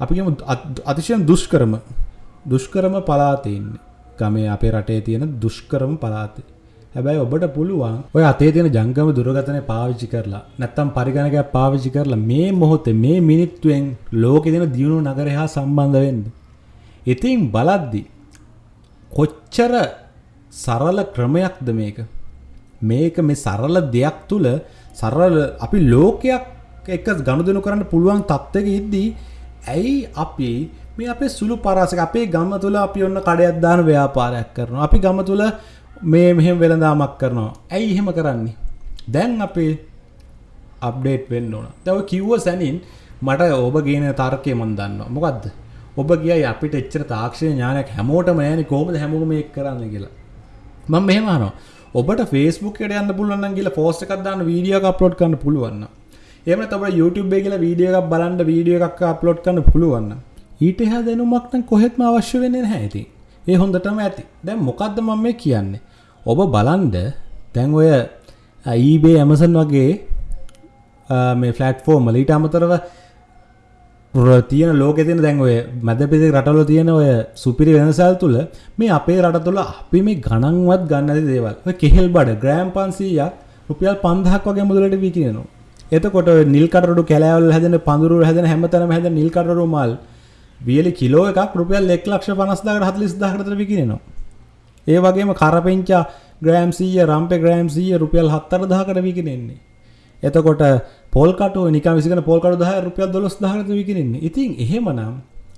අපි කියමු අතිශයින් දුෂ්කරම දුෂ්කරම පළාතේ ඉන්නේ. ගමේ අපේ රටේ තියෙන දුෂ්කරම පළාතේ. හැබැයි ඔබට පුළුවන් ඔය අතේ තියෙන ජංගම දුරකථනය පාවිච්චි කරලා නැත්තම් පරිගණකයක් පාවිච්චි කරලා මේ මොහොතේ මේ මිනිත්තුවෙන් ලෝකේ තියෙන දියුණු නගරය හා සම්බන්ධ වෙන්න. ඉතින් බලද්දි කොච්චර සරල ක්‍රමයක්ද මේක? මේක මේ සරල දෙයක් තුළ සරල අපි ලෝකයක් එක ගණුදනු කරන්න පුළුවන් තත්ත්වක ඉද්දී ඇයි අපි මේ අපේ සුළු පරාසක අපේ ගම තුළ අපි ඔන්න කඩයක් දාන ව්‍යාපාරයක් කරනවා? අපි ගම තුළ මේ මෙහෙම වෙළඳාමක් කරනවා. ඇයි එහෙම කරන්නේ? දැන් අපේ අප්ඩේට් වෙන්න ඕන. දැව කිව්ව සැනින් මට ඔබ ගේන තර්කය මන් දන්නවා. මොකක්ද ඔබ කියයි අපිට එච්චර තාක්ෂණ ඥානයක් හැමෝටම නෑනේ කොහොමද හැමෝම මේක කරන්න කියලා. මම මෙහෙම අහනවා. ඔබට Facebook එකට යන්න පුළුවන් නම් ගිහලා පෝස්ට් එකක් දාන්න වීඩියෝ එකක් අප්ලෝඩ් කරන්න පුළුවන් නම්. එහෙම නැත්නම් ඔබට YouTube එකේ ගිහලා වීඩියෝ එකක් බලන්න වීඩියෝ එකක් අප්ලෝඩ් කරන්න පුළුවන් නම්. ඊට එහා දැනුමක් නම් කොහෙත්ම අවශ්‍ය වෙන්නේ නැහැ ඉතින්. ඒ හොඳටම ඇති. දැන් මොකද්ද මම මේ කියන්නේ? ඔබ බලන්න දැන් ඔය eBay Amazon වගේ මේ ෆ්ලට්ෆෝර්ම් වල ඊට අමතරව තියෙන ලෝක තියන දැන් ඔය මැද පිදි රටල තියෙන ඔය සුපිරි වෙනසල් තුළ මේ අපේ රට තුළ අපි මේ ගණන්වත් ගන්න ඇති දේවල්. කෙහෙල් බඩ ග්‍රෑම් පන්සීයක් රුපියල් පන්දහක් වගේ මුදලට විකිනවා එතකොට නිල්කටරු කැලෑවල් හැදෙන පඳුරු හැදෙන හැමතැනම හැදෙන නිල්කටරු මල් වියලි කිලෝ එකක් රුපියල් එක් ලක්ෂ පනස්දාකට හතලිස් දාකටතර විකිනෙනවා. ඒ වගේම කරපෙන්චා ග්‍රෑම් සීය රම්පේ ග්‍රෑම් සීය රුපියල් හත්තර දහකට විකිනෙන්නේ. එතකොට පොල්කටු නික විසිකන පොල්කටු දහ රුපියල් දොස් දහරත විකිරන්නේ ඉතින් එහෙමනම්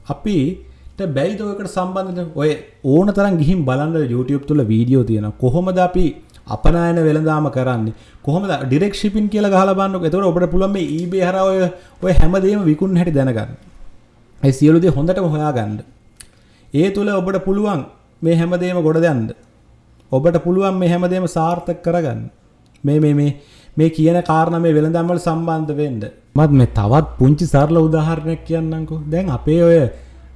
අපිට බැයිදෝකට සම්බන්ධ ඔය ඕන තරම් ගිහින් බලන්න YouTube තුළ වීඩියෝ තියෙන කොහොමද අපි අපනායන වෙළඳාම කරන්නේ කොහොමද ඩිරෙක්ට් ෂිපින් කියලා ගහලා බලන්නකො එතකොට ඔබට පුළුවන් මේ eBay හරහා ඔය ඔය හැමදේම විකුණන හැටි දැනගන්න. ඒ සියලු දේ හොඳටම හොයාගන්න. ඒ තුල ඔබට පුළුවන් මේ හැමදේම ගොඩ දෙන්න. ඔබට පුළුවන් මේ හැමදේම සාර්ථක කරගන්න. මේ මේ මේ මේ කියන කාරණ මේ වෙළඳම්වල සම්බන්ධ වෙන්ඩ මත් මේ තවත් පුංචි සරල උදාහරණයක් කියන්නකු දැන් අපේ ඔය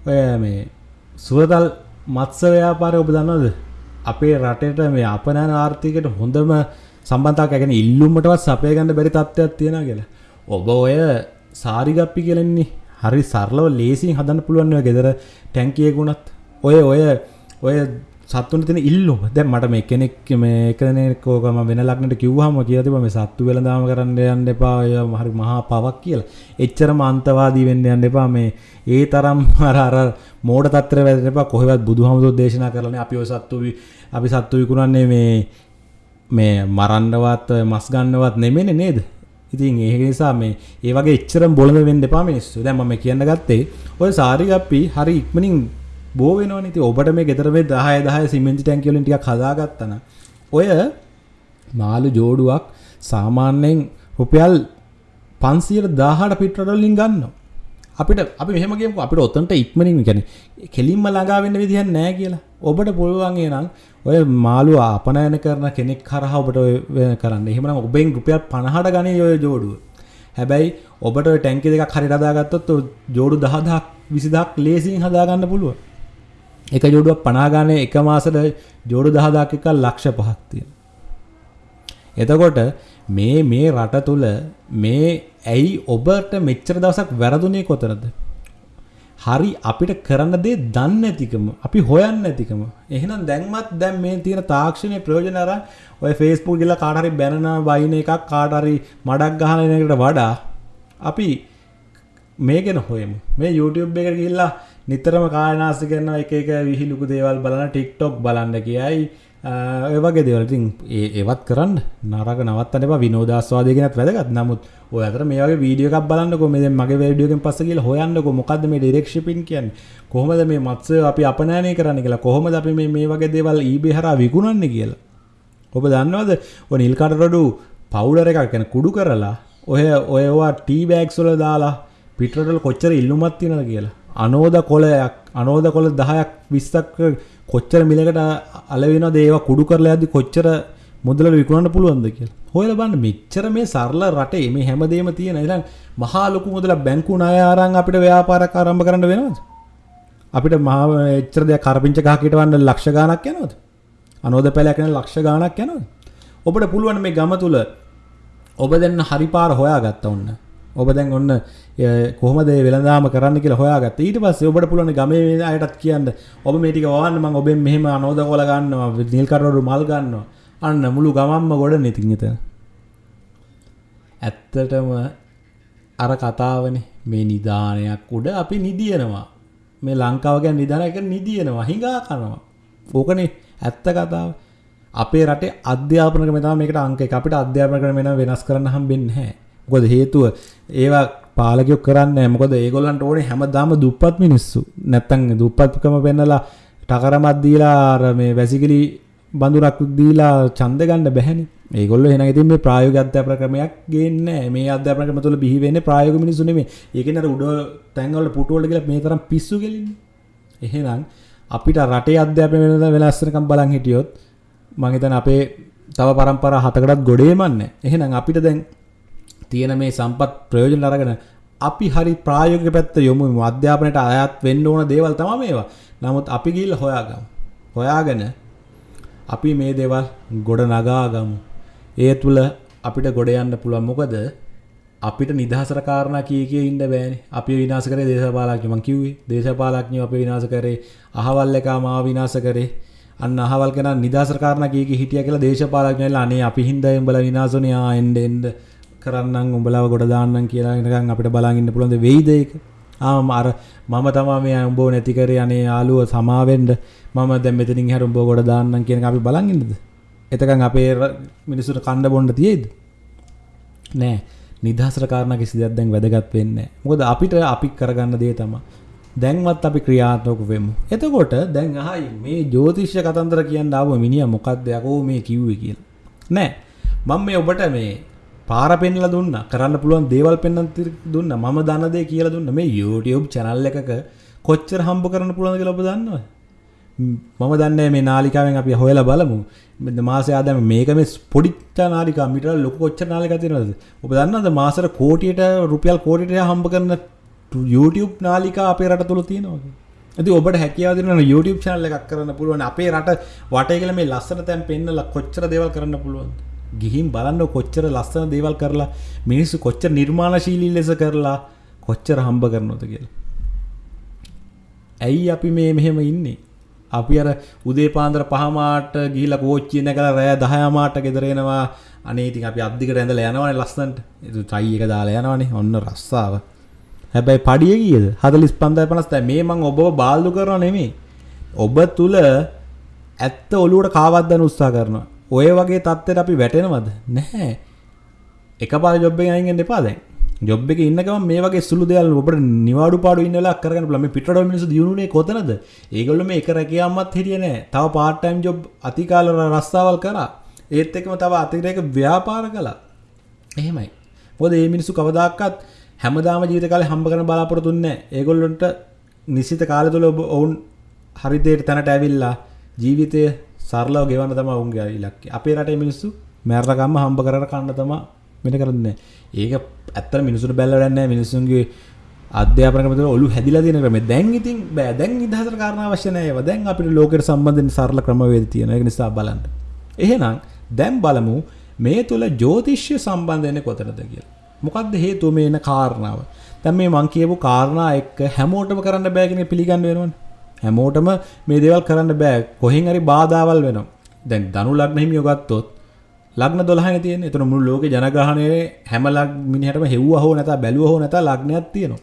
ඔය මේ සුවතල් මත්සව්‍යාපාරය ඔබ දන්නවද? අපේ රටට මේ අපනෑන ආර්ථිකට හොඳම සම්බන්තාවක් ඇගෙන ඉල්ලුම්මටවත් සපය ගන්න බැරි තත්ත්වයක් තියෙන කියලා. ඔබ ඔය සාරිගප්පි කියලෙන්නේ හරි සරලව ලේසින් හදන්න පුළුවන් ගෙදර ටැන්කියකුණත් ඔය ඔය ඔය සත්තුන්ට තියෙන ඉල්ලුම දැන් මට මේ කෙනෙක් මේ කෙනෙක් ඕක මම වෙන ලග්නට කිව්වහම කියලා තිබ්බා මේ සත්තු වෙලඳාම කරන්න යන්න එපා ඔය හරි මහා පවක් කියලා. එච්චරම අන්තවාදී වෙන්න යන්න එපා මේ ඒ තරම් අර අර මෝඩ තත්ත්වෙ වැදෙන්න එපා කොහෙවත් බුදුහාමුදුරුවෝ දේශනා කරලානේ අපි ඔය සත්තු අපි සත්තු විකුණන්නේ මේ මේ මරන්නවත් මස් ගන්නවත් නෙමෙයි නේද? ඉතින් ඒ නිසා මේ ඒ වගේ එච්චරම බොළඳ වෙන්න එපා මිනිස්සු. දැන් මම කියන්න ගත්තේ ඔය සාරිගප්පි හරි ඉක්මනින් බෝ වෙනවනේ. ඉතින් ඔබට මේ ගෙදර මේ 10 10 සිමෙන්ති ටැංකිය වලින් ටිකක් හදාගත්තා නම් ඔය මාළු ජෝඩුවක් සාමාන්‍යයෙන් රුපියල් 518 පිටරට වලින් ගන්නවා. අපිට අපි මෙහෙම කියමුකෝ අපිට ඔතනට ඉක්මනින් කියන්නේ කෙලින්ම ළඟා වෙන්න විදිහක් නැහැ කියලා. ඔබට පුළුවන් එනං ඔය මාළු අපනයන කරන කෙනෙක් කරහා ඔබට ඔය කරන්න. එහෙමනම් ඔබෙන් රුපියල් 50ට ගන්නේ ඔය ජෝඩුව. හැබැයි ඔබට ඔය ටැංකිය දෙකක් හරියට හදාගත්තොත් ජෝඩු 10000ක් 20000ක් ලේසියෙන් හදාගන්න පුළුවන්. එක ජෝඩුවක් පනාගානේ එක මාසට ජෝඩු දහදාක් එක ලක්ෂ පහක් තියෙන. එතකොට මේ මේ රට තුළ මේ ඇයි ඔබට මෙච්චර දවසක් වැරදුනේ කොතනද? හරි අපිට කරන්න දේ දන්නේ නැතිකම අපි හොයන්නේ නැතිකම එහෙනම් දැන්මත් දැන් මේ තියෙන තාක්ෂණයේ ප්‍රයෝජන අරන් ඔය Facebook ගිහලා කාට හරි බැනන වයින් එකක් කාට හරි මඩක් ගහන එකට වඩා අපි මේ ගැන හොයමු මේ YouTube එකට ගිහිල්ලා නිතරම කායනාස්ති කරන එක එක විහිලුකු දේවල් බලන ටික්ටොක් බලන්න කියයි. ඒවගේ දෙවලටින් ඒ ඒවත් කරන්න නරක නවත්තන එපා. විනෝදාස්වාදය ගැනත් වැදගත්. නමුත් ඔය අතර මේ වගේ වීඩියෝ එකක් බලන්නකො. මේ දැන් මගේ වීඩියෝ එකෙන් පස්සේ ගිහලා හොයන්නකො. මොකද්ද මේ ඩිරෙක්ට් ෂිපින් කියන්නේ? කොහොමද මේ මත්ස්‍ය අපි අපනයනය කරන්න කියලා? කොහොමද අපි මේ මේ වගේ දේවල් eBay හරහා විකුණන්නේ කියලා? ඔබ දන්නවද? ඔය නිල් කඩ රොඩු පවුඩර් එකක් කියන්නේ කුඩු කරලා ඔය ඔයවා ටී බෑග්ස් වල දාලා පිටරටවල කොච්චර ඉල්ලුමක් තියෙනවද කියලා? අනෝද කොලයක් අනෝද කොල 10ක් 20ක් කොච්චර මිලකට අලවෙනවද ඒවා කුඩු කරලා යද්දි කොච්චර මුදලට විකුණන්න පුළුවන්ද කියලා. හොයලා බලන්න මෙච්චර මේ සරල රටේ මේ හැමදේම තියෙන ඉතින් මහා ලොකු මුදලක් බැංකු ණය අරන් අපිට ව්‍යාපාරයක් ආරම්භ කරන්න වෙනවද? අපිට මහා එච්චර දෙයක් කරපිංච ගහ කිටවන්න ලක්ෂ ගාණක් යනවද? අනෝද පැලයක් යන ලක්ෂ ගාණක් යනවද? ඔබට පුළුවන් මේ ගම තුල ඔබ දැන් හරි පාර හොයාගත්ත ඔන්න. ඔබ දැන් ඔන්න කොහොමද වෙළඳාම කරන්න කියලා හොයාගත්ත. ඊට පස්සේ ඔබට පුළුවන් ගමේ අයටත් කියන්න ඔබ මේ ටික වවන්න මම ඔබෙන් මෙහෙම අනෝද කොල ගන්නවා, නිල් කටවරු මල් ගන්නවා. අන්න මුළු ගමම්ම ගොඩ නිතින් එතන. ඇත්තටම අර කතාවනේ මේ නිදානයක් උඩ අපි නිදියනවා. මේ ලංකාව ගැන නිදාන එක නිදියනවා, හිඟා කනවා. ඕකනේ ඇත්ත කතාව. අපේ රටේ අධ්‍යාපන ක්‍රමය තමයි මේකට අංක එක. අපිට අධ්‍යාපන ක්‍රමය වෙනස් කරන්න හම්බෙන්නේ නැහැ. මොකද හේතුව ඒවා පාලකයෝ කරන්නේ මොකද ඒගොල්ලන්ට ඕනේ හැමදාම දුප්පත් මිනිස්සු. නැත්තම් දුප්පත්කම පෙන්නලා ටකරමක් දීලා අර මේ වැසිකිලි බඳුරක් දීලා ඡන්ද ගන්න බැහැනේ. ඒගොල්ලෝ එහෙනම් ඉතින් මේ ප්‍රායෝගික අධ්‍යාපන ක්‍රමයක් ගේන්නේ නැහැ. මේ අධ්‍යාපන ක්‍රම තුළ බිහි වෙන්නේ ප්‍රායෝගික මිනිස්සු නෙමෙයි. ඒකේ නේද උඩ තැන්වල පුටු වල කියලා මේ තරම් පිස්සු ගෙලින්නේ. එහෙනම් අපිට රටේ අධ්‍යාපනය වෙනස් වෙනකම් බලන් හිටියොත් මම හිතන්නේ අපේ තව පරම්පරා හතකටත් ගොඩේමන්නේ. එහෙනම් අපිට දැන් තියෙන මේ සම්පත් ප්‍රයෝජන අරගෙන අපි හරි ප්‍රායෝගික පැත්ත යොමු අධ්‍යාපනයට අයත් වෙන්න ඕන දේවල් තමයි මේවා. නමුත් අපි ගිහිල්ලා හොයාගමු. හොයාගෙන අපි මේ දේවල් ගොඩ නගා ගමු. ඒ තුල අපිට ගොඩ යන්න පුළුවන්. මොකද අපිට නිදහසට කාරණා කී කිය ඉන්න බෑනේ. අපි විනාශ කරේ දේශපාලඥයෝ මං කිව්වේ. දේශපාලඥයෝ අපි විනාශ කරේ. අහවල් එකා මාව විනාශ කරේ. අන්න අහවල් කෙනා නිදහසට කාරණා කී කී හිටියා කියලා දේශපාලඥයෝලා අනේ අපි හින්දා උඹලා විනාශුනේ ආ එන්න එන්න කරන්නම් උඹලාව ගොඩ දාන්නම් කියලා නිකන් අපිට බලන් ඉන්න පුළුවන් වෙයිද ඒක? ආ අර මම තමයි මේ උඹව නැති කරේ අනේ යාළුව සමාවෙන්න මම දැන් මෙතනින් එහාට උඹව ගොඩ දාන්නම් කියන එක අපි බලන් ඉන්නද? එතකන් අපේ මිනිස්සුන්ට කණ්ඩ බොන්න තියෙයිද? නෑ. නිදහසට කාරණා කිසි දෙයක් දැන් වැදගත් වෙන්නේ නෑ. මොකද අපිට අපි කරගන්න දේ තමයි දැන්වත් අපි ක්‍රියාත්මක වෙමු. එතකොට දැන් අහයි මේ ජ්‍යොතිෂ කතන්දර කියන්න ආව මිනිහා මොකක්ද යකෝ මේ කිව්වේ කියලා. නෑ. මම මේ ඔබට මේ පාර පෙන්ලා දුන්නා. කරන්න පුළුවන් දේවල් පෙන්වන්න දුන්නා. මම දන්න දේ කියලා දුන්නා. මේ YouTube channel එකක කොච්චර හම්බ කරන්න පුළුවන්ද කියලා ඔබ දන්නවද? මම දන්නේ මේ නාලිකාවෙන් අපි හොයලා බලමු. මාසය ආදායම මේක මේ පොඩි නාලිකා මීටර ලොකු කොච්චර නාලිකා තියෙනවද? ඔබ දන්නවද මාසෙට කෝටියට රුපියල් කෝටියට හම්බ කරන YouTube නාලිකා අපේ රට තුල තියෙනවා කියලා? ඉතින් ඔබට හැකියාව දෙනවා YouTube channel එකක් කරන්න පුළුවන්. අපේ රට වටේ කියලා මේ ලස්සන තැන් පෙන්නලා කොච්චර දේවල් කරන්න පුළුවන්ද? ගිහින් බලන්න කොච්චර ලස්සන දේවල් කරලා මිනිස්සු කොච්චර නිර්මාණශීලී ලෙස කරලා කොච්චර හම්බ කරනවද කියලා. ඇයි අපි මේ මෙහෙම ඉන්නේ? අපි අර උදේ පාන්දර පහමාට ගිහිල්ලා කෝච්චිය නැගලා රෑ 10 මාට ගෙදර එනවා. අනේ ඉතින් අපි අද්දිකට ඇඳලා යනවනේ ලස්සනට. ඒ ටයි එක දාලා යනවනේ. ඔන්න රස්සාව. හැබැයි පඩිය කීයද? 45.50 මේ මං ඔබව බාල්දු කරනව නෙමෙයි. ඔබ තුල ඇත්ත ඔලුවට කාවද්දන උත්සාහ කරනවා. ඔය වගේ තත්ත්වයට අපි වැටෙනවද? නැහැ. එකපාර ජොබ් එකෙන් අයින් වෙන්න එපා දැන්. ජොබ් එකේ ඉන්න ගමන් මේ වගේ සුළු දේවල් ඔබට නිවාඩු පාඩු ඉන්න වෙලාවක් කරගන්න පුළුවන්. මේ පිටරටවල මිනිස්සු දිනුනේ කොතනද? ඒගොල්ලෝ මේ එක රැකියාවක්වත් හිටියේ නැහැ. තව part time job අතිකාල රස්සාවල් කරා. ඒත් එක්කම තව අතිරේක ව්‍යාපාර කළා. එහෙමයි. මොකද මේ මිනිස්සු කවදාකවත් හැමදාම ජීවිත කාලේ හම්බ කරන බලාපොරොත්තු වෙන්නේ නැහැ. ඒගොල්ලන්ට නිශ්චිත කාලය තුල ඔවුන් හරි දෙයට තැනට ඇවිල්ලා ජීවිතය සරලව ගෙවන්න තමයි ඔවුන්ගේ ඉලක්කය. අපේ රටේ මිනිස්සු මැරලා ගම්ම හම්බ කරලා කන්න තමයි මෙන්න කරන්නේ. ඒක ඇත්තට මිනිසුන්ට බැලලා වැඩක් නැහැ. මිනිසුන්ගේ අධ්‍යාපන ක්‍රම තුළ ඔලු හැදිලා තියෙන ක්‍රමය. දැන් ඉතින් බෑ. දැන් නිදහසට කාරණා අවශ්‍ය නැහැ ඒවා. දැන් අපිට ලෝකෙට සම්බන්ධ සරල ක්‍රමවේද තියෙනවා. ඒක නිසා බලන්න. එහෙනම් දැන් බලමු මේ තුල ජ්‍යොතිෂ්‍ය සම්බන්ධ වෙන්නේ කොතනද කියලා. මොකක්ද හේතුව මේ එන කාරණාව? දැන් මේ මං කියපු කාරණා එක්ක හැමෝටම කරන්න බෑ කියන පිළිගන්න වෙනවනේ. හැමෝටම මේ දේවල් කරන්න බෑ. කොහෙන් හරි බාධාවල් වෙනවා. දැන් ධනු ලග්න හිමියෝ ගත්තොත් ලග්න 12නේ තියෙන්නේ. ඒතර මුළු ලෝකේ ජනගහනයේ හැම ලග් මිනිහටම හෙව්වා හෝ නැතා බැලුවා හෝ නැතා ලග්නයක් තියෙනවා.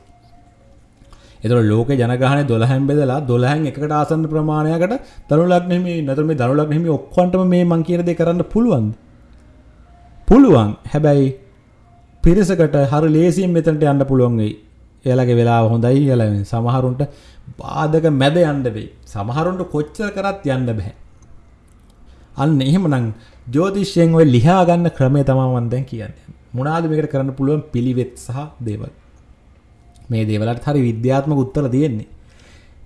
ඒතර ලෝකේ ජනගහනය 12න් බෙදලා 12න් එකකට ආසන්න ප්‍රමාණයකට ධනු ලග්න හිමියෝ නැතර මේ ධනු ලග්න හිමියෝ ඔක්කොන්ටම මේ මං කියන දේ කරන්න පුළුවන්ද? පුළුවන්. හැබැයි පිරිසකට හරි ලේසියෙන් මෙතනට යන්න පුළුවන් වෙයි. එයාලගේ වෙලාව හොඳයි කියලා සමහරුන්ට බාධක මැද යන්න වෙයි. සමහරුන්ට කොච්චර කරත් යන්න බෑ. අන්න එහෙමනම් ජ්‍යෝතිෂයෙන් ඔය ලියා ගන්න ක්‍රමය තමයි මම දැන් කියන්නේ. මොනවාද මේකට කරන්න පුළුවන් පිළිවෙත් සහ දේවල්. මේ දේවල්ට හරි විද්‍යාත්මක උත්තර තියෙන්නේ.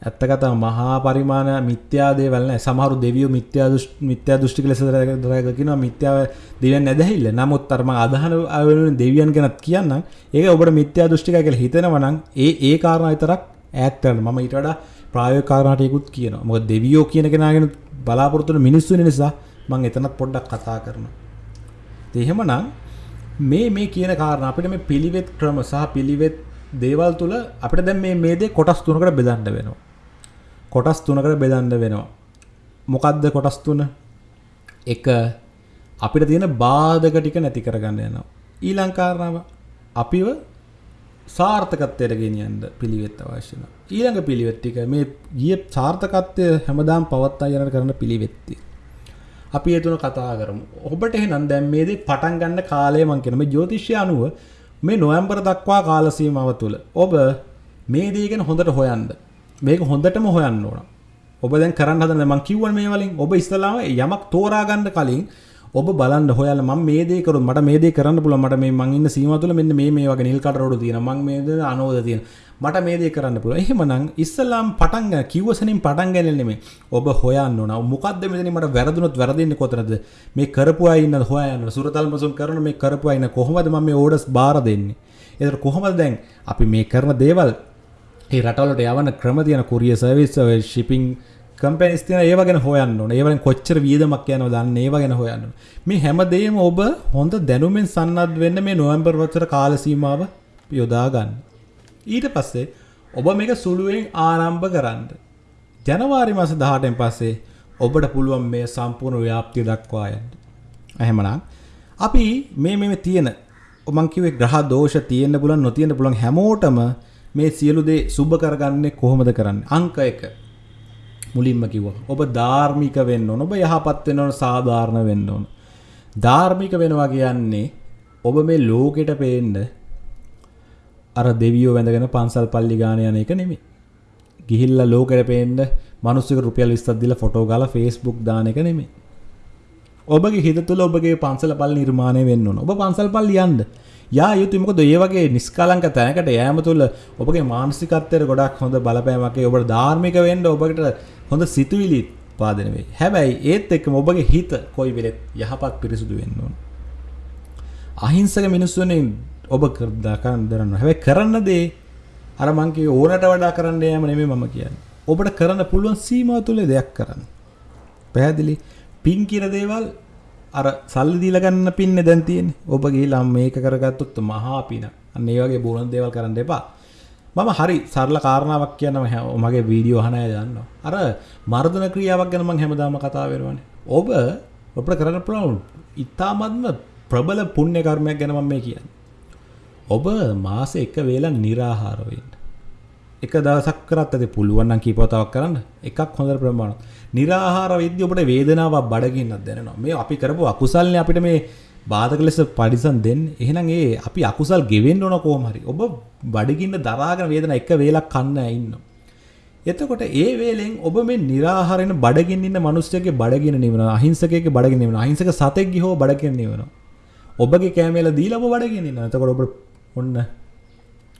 ඇත්ත කතාව මහා පරිමාණ මිත්‍යා දේවල් නැහැ. සමහරු දෙවියෝ මිත්‍යා මිත්‍යා දෘෂ්ටික ලෙස දරගෙන මිත්‍යාව දෙවියන් නැදහිල්ල. නමුත් අර මම අදහන වෙනුවෙන් දෙවියන් ගැනත් කියන්නම්. ඒක ඔබට මිත්‍යා දෘෂ්ටිකයි කියලා හිතෙනවා නම් ඒ ඒ කාරණා විතරක් ඈත් කරන්න. මම ඊට වඩා ප්‍රායෝගික කාරණා ටිකකුත් කියනවා. මොකද දෙවියෝ කියන කෙනාගෙන බලාපොරොත්තු වෙන මිනිස්සු නිසා මම එතනත් පොඩ්ඩක් කතා කරනවා. එහෙමනම් මේ මේ කියන කාරණා අපිට මේ පිළිවෙත් ක්‍රම සහ පිළිවෙත් දේවල් තුළ අපිට දැන් මේ මේ දේ කොටස් තුනකට බෙදන්න වෙනවා. කොටස් තුනකට බෙදන්න වෙනවා. මොකක්ද කොටස් තුන? එක අපිට තියෙන බාධක ටික නැති කරගන්න යනවා. ඊළඟ කාරණාව අපිව සාර්ථකත්වයට ගෙනියන්න පිළිවෙත් අවශ්‍ය වෙනවා. ඊළඟ පිළිවෙත් ටික මේ ගිය සාර්ථකත්වය හැමදාම පවත්වා යන කරන පිළිවෙත් අපි ඒ තුන කතා කරමු. ඔබට එහෙනම් දැන් මේ දේ පටන් ගන්න කාලය මම කියන මේ ජ්‍යොතිෂය අනුව මේ නොවැම්බර් දක්වා කාල සීමාව තුළ ඔබ මේ දේ ගැන හොඳට හොයන්න. මේක හොඳටම හොයන්න ඕන. ඔබ දැන් කරන්න හදන මං කිව්වනේ මේ වලින්. ඔබ ඉස්සලාම යමක් තෝරා ගන්න කලින් ඔබ බලන්න හොයලා මම මේ දේ කරුත් මට මේ දේ කරන්න පුළුවන්. මට මේ මං ඉන්න සීමාව තුළ මෙන්න මේ මේ වගේ නිල් කඩ රෝඩ තියෙනවා. මං මේ දේ අනෝද තියෙනවා. මට මේ දේ කරන්න පුළුවන්. එහෙමනම් ඉස්සලාම් පටන් ගන්න කිව්වසනින් පටන් ගන්න නෙමෙයි. ඔබ හොයන්න ඕන. මොකද්ද මෙතන මට වැරදුනොත් වැරදින්නේ කොතනද? මේ කරපු අය ඉන්න හොයන්න සුරතල් මසුන් කරන මේ කරපු අය ඉන්න කොහොමද මම මේ ඕඩර්ස් බාර දෙන්නේ? ඒතර කොහොමද දැන් අපි මේ කරන දේවල් ඒ රටවලට යවන ක්‍රම තියෙන කුරිය සර්විස් ෂිපින් කම්පැනිස් තියෙන ඒව ගැන හොයන්න ඕනේ. ඒවෙන් කොච්චර වියදමක් යනවද අන්න ඒව ගැන හොයන්න ඕනේ. මේ හැමදේම ඔබ හොඳ දැනුමින් සන්නද්ධ වෙන්න මේ නොවැම්බර් වසර කාල සීමාව යොදා ගන්න. ඊට පස්සේ ඔබ මේක සුළුවෙන් ආරම්භ කරන්න. ජනවාරි මාස 18න් පස්සේ ඔබට පුළුවන් මේ සම්පූර්ණ ව්‍යාප්තිය දක්වා යන්න. එහෙමනම් අපි මේ මේ තියෙන මං කිව්වේ ග්‍රහ දෝෂ තියෙන්න පුළුවන් නොතියෙන්න පුළුවන් හැමෝටම මේ සියලු දේ සුබ කරගන්නේ කොහොමද කරන්නේ? අංක 1 මුලින්ම කිව්වා. ඔබ ධාර්මික වෙන්න ඕන. ඔබ යහපත් වෙන්න ඕන, සාධාරණ වෙන්න ඕන. ධාර්මික වෙනවා කියන්නේ ඔබ මේ ලෝකෙට පේන්න අර දෙවියෝ වැඳගෙන පන්සල් පල්ලි ගාන යන එක නෙමෙයි. ගිහිල්ලා ලෝකෙට පේන්න මිනිස්සුක රුපියල් 20ක් දීලා ෆොටෝ ගාලා Facebook දාන එක නෙමෙයි. ඔබගේ හිත තුළ ඔබගේ පන්සල පල්ලි නිර්මාණය වෙන්න ඕන. ඔබ පන්සල් පල්ලි යන්න. යා යුතු මොකද ඒ වගේ නිස්කලංක තැනකට යෑම තුළ ඔබගේ මානසිකත්වයට ගොඩක් හොඳ බලපෑමක් ඔබට ධාර්මික වෙන්න ඔබට හොඳ සිතුවිලි පාදන වෙයි. හැබැයි ඒත් එක්කම ඔබගේ හිත කොයි වෙලෙත් යහපත් පිරිසුදු වෙන්න ඕන. අහිංසක මිනිස්සුනේ ඔබ කරන්න දරන්න. හැබැයි කරන්න දේ අර මං කිව්වේ ඕනට වඩා කරන්න යෑම නෙමෙයි මම කියන්නේ. ඔබට කරන්න පුළුවන් සීමාව තුල දෙයක් කරන්න. පැහැදිලි? පින් කියන දේවල් අර සල්ලි දීලා ගන්න පින්නේ දැන් තියෙන්නේ. ඔබ ගිහිල්ලා මේක කරගත්තොත් මහා පින. අන්න ඒ වගේ බොන දේවල් කරන්න එපා. මම හරි සරල කාරණාවක් කියනම මගේ වීඩියෝ අහන අය දන්නවා. අර මර්ධන ක්‍රියාවක් ගැන මම හැමදාම කතා වෙනවනේ. ඔබ ඔබට කරන්න පුළුවන් ඉතාමත්ම ප්‍රබල පුණ්‍ය කර්මයක් ගැන මම මේ කියන්නේ. ඔබ මාසේ එක වේලක් निराහාර වෙන්න. එක දවසක් කරත් ඇති පුළුවන් නම් කීපවතාවක් කරන්න එකක් හොඳ ප්‍රමාණවත්. निराහාර වෙද්දී ඔබට වේදනාවක් බඩගින්නක් දැනෙනවා. මේ අපි කරපු අකුසල්නේ අපිට මේ බාධක ලෙස පරිසම් දෙන්නේ. එහෙනම් ඒ අපි අකුසල් ගෙවෙන්න ඕන කොහොම හරි. ඔබ බඩගින්න දරාගෙන වේදනාව එක වේලක් කන්න ඉන්න. එතකොට ඒ වේලෙන් ඔබ මේ निराහාරෙන බඩගින්න ඉන්න මිනිස්සෙක්ගේ බඩගින්න නිවෙනවා. අහිංසකයෙක්ගේ බඩගින්න නිවෙනවා. අහිංසක සතෙක්ගේ හෝ බඩගින්න නිවෙනවා. ඔබගේ කැමැල දීලා ඔබ බඩගින්න ඉන්නවා. එතකොට ඔබ ඔන්න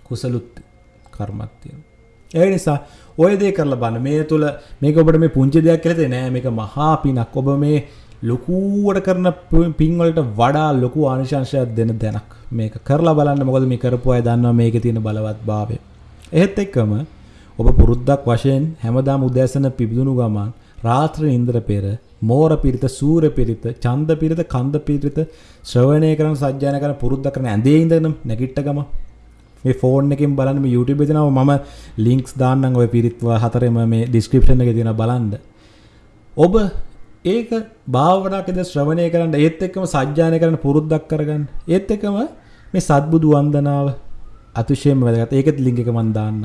කුසලුත් කර්මක් තියෙනවා. ඒ නිසා ඔය දේ කරලා බලන්න. මේ තුල මේක ඔබට මේ පුංචි දෙයක් කියලා තේ නෑ. මේක මහා පිනක්. ඔබ මේ ලොකුවට කරන පින්වලට වඩා ලොකු ආනිශංශයක් දෙන දැනක් මේක කරලා බලන්න මොකද මේ කරපු අය දන්නවා මේකේ තියෙන බලවත් භාවය. එහෙත් එක්කම ඔබ පුරුද්දක් වශයෙන් හැමදාම උදෑසන පිබිදුණු ගමන් රාත්‍රී නින්දර පෙර මෝර පිරිත, සූර පිරිත, ඡන්ද පිරිත, කන්ද පිරිත ශ්‍රවණය කරන සජ්ජායනා කරන පුරුද්ද කරන ඇඳේ ඉඳගෙන නැගිට ගම මේ ෆෝන් එකෙන් බලන්න මේ YouTube එකේ දෙනවා මම ලින්ක්ස් දාන්නම් ඔය පිරිත් හතරෙම මේ ඩිස්ක්‍රිප්ෂන් එකේ තියෙනවා බලන්න. ඔබ ඒක භාවනාවකද ශ්‍රවණය කරන්න ඒත් එක්කම සජ්ජායනා කරන පුරුද්දක් කරගන්න. ඒත් එක්කම මේ සත්බුදු වන්දනාව අතිශයම වැදගත්. ඒකත් ලින්ක් එක මම දාන්න.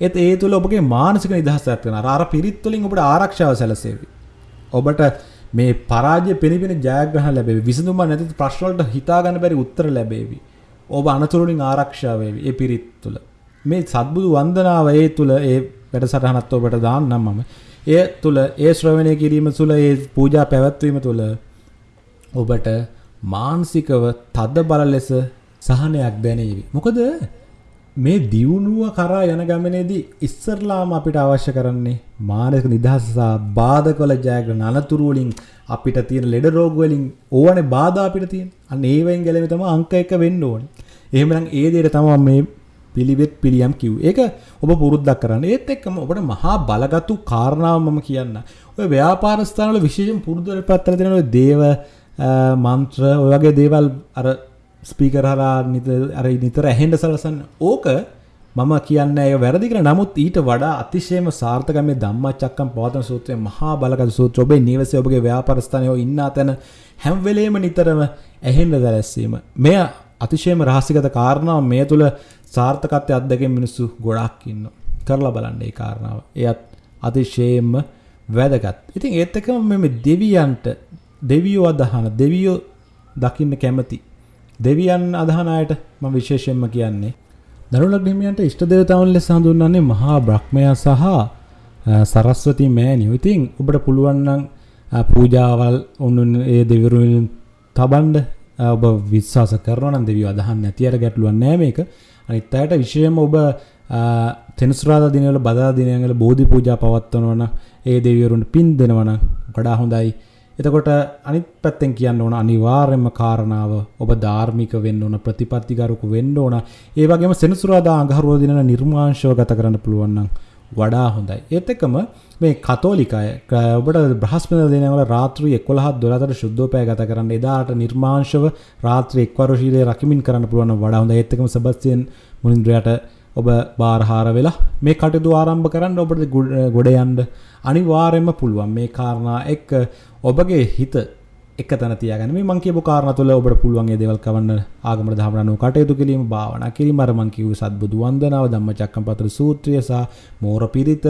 ඒත් ඒ තුල ඔබගේ මානසික නිදහසක් වෙනවා. අර පිරිත් වලින් ඔබට ආරක්ෂාව සැලසෙවි. ඔබට මේ පරාජය පෙනිපෙන ජයග්‍රහණ ලැබෙවි. විසඳුම නැති ප්‍රශ්න වලට හිතා ගන්න බැරි උත්තර ලැබෙවි. ඔබ අනතුරුලින් ආරක්ෂා වේවි. ඒ පිරිත් තුල. මේ සත්බුදු වන්දනාව ඒ තුල ඒ වැඩසටහනත් ඔබට දාන්නම් මම. ඒ තුල ඒ ශ්‍රවණය කිරීම තුල ඒ පූජා පැවැත්වීම තුල ඔබට මානසිකව තද බල ලෙස සහනයක් දැනේවි. මොකද මේ දියුණුව කරා යන ගමනේදී ඉස්සරලාම අපිට අවශ්‍ය කරන්නේ මානසික නිදහස සහ බාධකවල ජයග්‍රහණ අනතුරු වලින් අපිට තියෙන ලෙඩ රෝග වලින් ඕවනේ බාධා අපිට තියෙන. අන්න ඒවෙන් ගැලවෙන්න තමයි අංක 1 වෙන්න ඕනේ. එහෙමනම් ඒ දෙයට තමයි මේ පිළිවෙත් පිළියම් කිව්වේ. ඒක ඔබ පුරුද්දක් කරන්න. ඒත් එක්කම ඔබට මහා බලගත්ු කාරණාව මම කියන්න. ඔය ව්‍යාපාර ස්ථානවල විශේෂයෙන් පුරුදු වෙලා තියෙන ඔය දේව මන්ත්‍ර ඔය වගේ දේවල් අර ස්පීකර් හරහා අර නිතර ඇහෙන්න සලසන්න. ඕක මම කියන්නේ ඒ වැරදි කියලා. නමුත් ඊට වඩා අතිශයම සාර්ථක මේ ධම්මචක්කම් පවතන සූත්‍රය මහා බලගත් සූත්‍ර. ඔබේ නිවසේ ඔබගේ ව්‍යාපාර ස්ථානයේ ඉන්න තැන හැම වෙලේම නිතරම ඇහෙන්න දැලැස්සීම. මෙය අතිශයම රහසිගත කාරණාව මේ තුල සාර්ථකත්වය අත්දැකීම් මිනිස්සු ගොඩාක් ඉන්නවා. කරලා බලන්න ඒ කාරණාව. එයත් අතිශයින්ම වැදගත්. ඉතින් ඒත් එක්කම මේ දෙවියන්ට දෙවියෝ අදහන දෙවියෝ දකින්න කැමති දෙවියන් අදහන අයට මම විශේෂයෙන්ම කියන්නේ දරුලක් හිමියන්ට ඉෂ්ට දේවතාවුන් ලෙස හඳුන්වන්නේ මහා බ්‍රහ්මයා සහ සරස්වති මෑණියෝ. ඉතින් ඔබට පුළුවන් නම් පූජාවල් උන්ුන් ඒ දෙවිවරුන් තබන්න ඔබ විශ්වාස කරනවා නම් දෙවියෝ අදහන්නේ නැති අර ගැටලුවක් නෑ මේක. අනිත් අයට විශේෂයෙන්ම ඔබ තෙනසුරාදා දිනවල බදා දිනවල බෝධි පූජා පවත්වනවා නම් ඒ දෙවිවරුන්ට පින් දෙනවා නම් වඩා හොඳයි. එතකොට අනිත් පැත්තෙන් කියන්න ඕන අනිවාර්යයෙන්ම කාරණාව ඔබ ධාර්මික වෙන්න ඕන ප්‍රතිපත්තිගරුක වෙන්න ඕන. ඒ වගේම සෙනසුරාදා අඟහරුවා දිනන නිර්මාංශව ගත කරන්න පුළුවන් නම් වඩා හොඳයි. ඒත් එක්කම මේ කතෝලිකය ඔබට බ්‍රහස්පති දිනවල රාත්‍රී 11 12ට ශුද්ධෝපය ගත කරන්න එදාට නිර්මාංශව රාත්‍රී එක්වරු ශීලයේ රකිමින් කරන්න පුළුවන් නම් වඩා හොඳයි. ඒත් එක්කම සබස්තියන් මුනින්ද්‍රයාට ඔබ බාරහාර වෙලා මේ කටයුතු ආරම්භ කරන්න ඔබට ගොඩ යන්න අනිවාර්යයෙන්ම පුළුවන්. මේ කාරණා එක්ක ඔබගේ හිත එක තැන තියාගන්න. මේ මං කියපු කාරණා තුළ ඔබට පුළුවන් ඒ දේවල් කවන්න ආගමට දහම රණුව කටයුතු කිරීම භාවනා කිරීම. අර මං කිව්ව සත්බුදු වන්දනාව ධම්මචක්කම්පවත්තන සූත්‍රය සහ මෝර පිරිත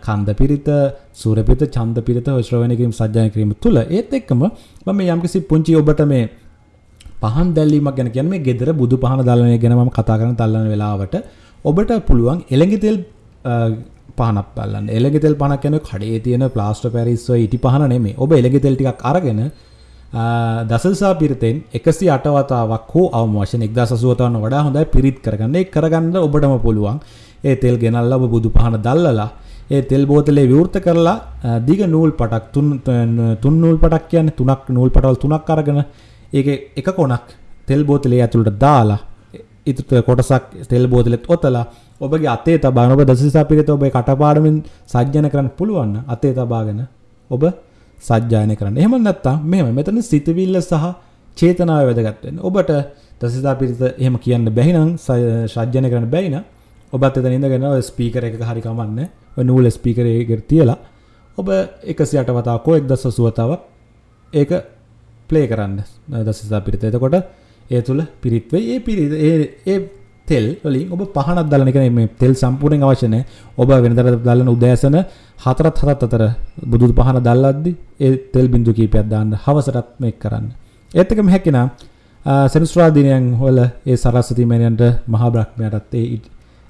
කන්ද පිරිත සූර පිරිත ඡන්ද පිරිත ඔය ශ්‍රවණය කිරීම සජ්ජායන කිරීම තුළ ඒත් එක්කම මම යම්කිසි පුංචි ඔබට මේ පහන් දැල්වීමක් ගැන කියන්නේ මේ gedara බුදු පහන දැල්වන ගැන මම කතා කරන තල්ලන වෙලාවට ඔබට පුළුවන් එළඟි තෙල් පහනක් බලන්න. එළඟි තෙල් පහනක් කියන්නේ කඩේ තියෙන ප්ලාස්ටර් පැරිස් ඔය ඉටි පහන නෙමෙයි. ඔබ එළඟි තෙල් ටිකක් අරගෙන දසදසා පිරිතෙන් 108 වතාවක් හෝ අවම වශයෙන් 1080 වතාවක් වඩා හොඳයි පිරිත් කරගන්න. ඒක කරගන්න ඔබටම පුළුවන්. ඒ තෙල් ගෙනල්ලා ඔබ බුදු පහන දැල්ලලා ඒ තෙල් බෝතලේ විවෘත කරලා දිග නූල් පටක් තුන් තුන් නූල් පටක් කියන්නේ තුනක් නූල් පටවල් තුනක් අරගෙන ඒකේ එක කොනක් තෙල් බෝතලේ ඇතුළට දාලා ඉතුරු කොටසක් තෙල් බෝතලෙත් ඔතලා ඔබගේ අතේ තබාගෙන ඔබ දසසිසා පිරිත ඔබේ කටපාඩමින් සජ්ජන කරන්න පුළුවන් අතේ තබාගෙන ඔබ සජ්ජායනය කරන්න. එහෙම නැත්නම් මෙහෙම මෙතන සිතවිල්ල සහ චේතනාව වැදගත් වෙන්නේ. ඔබට දසසිතා පිරිත එහෙම කියන්න බැහි නම් සජ්ජනය කරන්න බැයි නම් ඔබත් එතන ඉඳගෙන ඔය ස්පීකර් එකක හරි කමන්නේ. ඔය නූල් ස්පීකර් එකකට තියලා ඔබ 108 වතාවක් හෝ 1080 වතාවක් ඒක ප්ලේ කරන්න දසසිතා පිරිත. එතකොට ඒ තුල පිරිත් වෙයි. ඒ පිරිත් ඒ ඒ තෙල් වලින් ඔබ පහනක් දාලා නිකන් මේ තෙල් සම්පූර්ණයෙන් අවශ්‍ය නැහැ. ඔබ වෙනදට දාලන උදෑසන හතරත් හතත් අතර බුදු පහන දැල්ලද්දි ඒ තෙල් බිඳු කීපයක් දාන්න හවසටත් මේක කරන්න. ඒත් එකම හැකිනා සෙනසුරා දිනයන් වල ඒ සරස්වති මෑණියන්ට මහා බ්‍රහ්මයාටත් ඒ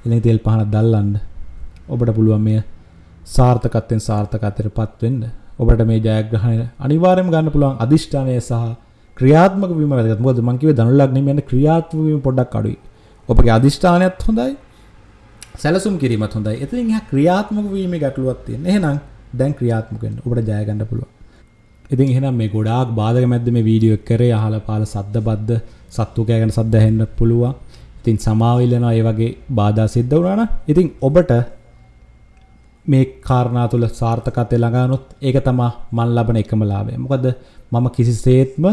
එළි තෙල් පහන දැල්ලන්න ඔබට පුළුවන් මේ සාර්ථකත්වයෙන් සාර්ථකත්වයටපත් වෙන්න. ඔබට මේ ජයග්‍රහණය අනිවාර්යයෙන්ම ගන්න පුළුවන් අදිෂ්ඨානය සහ ක්‍රියාත්මක වීම වැදගත්. මොකද මම කිව්වේ ධනුලග්නෙම යන ක්‍රියාත්මක වීම පොඩ්ඩක් අඩුයි. ඔබගේ අධිෂ්ඨානයත් හොඳයි සැලසුම් කිරීමත් හොඳයි. එතනින් එහා ක්‍රියාත්මක වීමේ ගැටලුවක් තියෙන. එහෙනම් දැන් ක්‍රියාත්මක වෙන්න. ඔබට ජය ගන්න පුළුවන්. ඉතින් එහෙනම් මේ ගොඩාක් බාධක මැද්ද මේ වීඩියෝ එක කරේ අහල පාල සද්ද බද්ද සත්තු කෑගෙන සද්ද ඇහෙන්න පුළුවන්. ඉතින් සමාව ඉල්ලනවා ඒ වගේ බාධා සිද්ධ වුණා නම් ඉතින් ඔබට මේ කාරණා තුළ සාර්ථකත්වය ළඟානොත් ඒක තමයි මන් ලබන එකම ලාභය. මොකද මම කිසිසේත්ම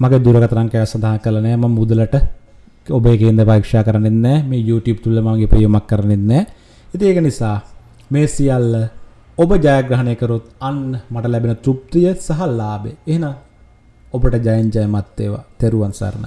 මගේ දුරකථන අංකය සඳහන් කළා නෑ මම මුදලට ඔබේ කේන්ද්‍ර පරීක්ෂා කරන්නේ නැහැ. මේ YouTube තුල මගේ ප්‍රයෝගයක් කරන්නේ නැහැ. ඉතින් ඒක නිසා මේ සියල්ල ඔබ ජයග්‍රහණය කරොත් අන්න මට ලැබෙන තෘප්තිය සහ ලාභය. එහෙනම් ඔබට ජයෙන් ජයමත් වේවා. තෙරුවන් සරණයි.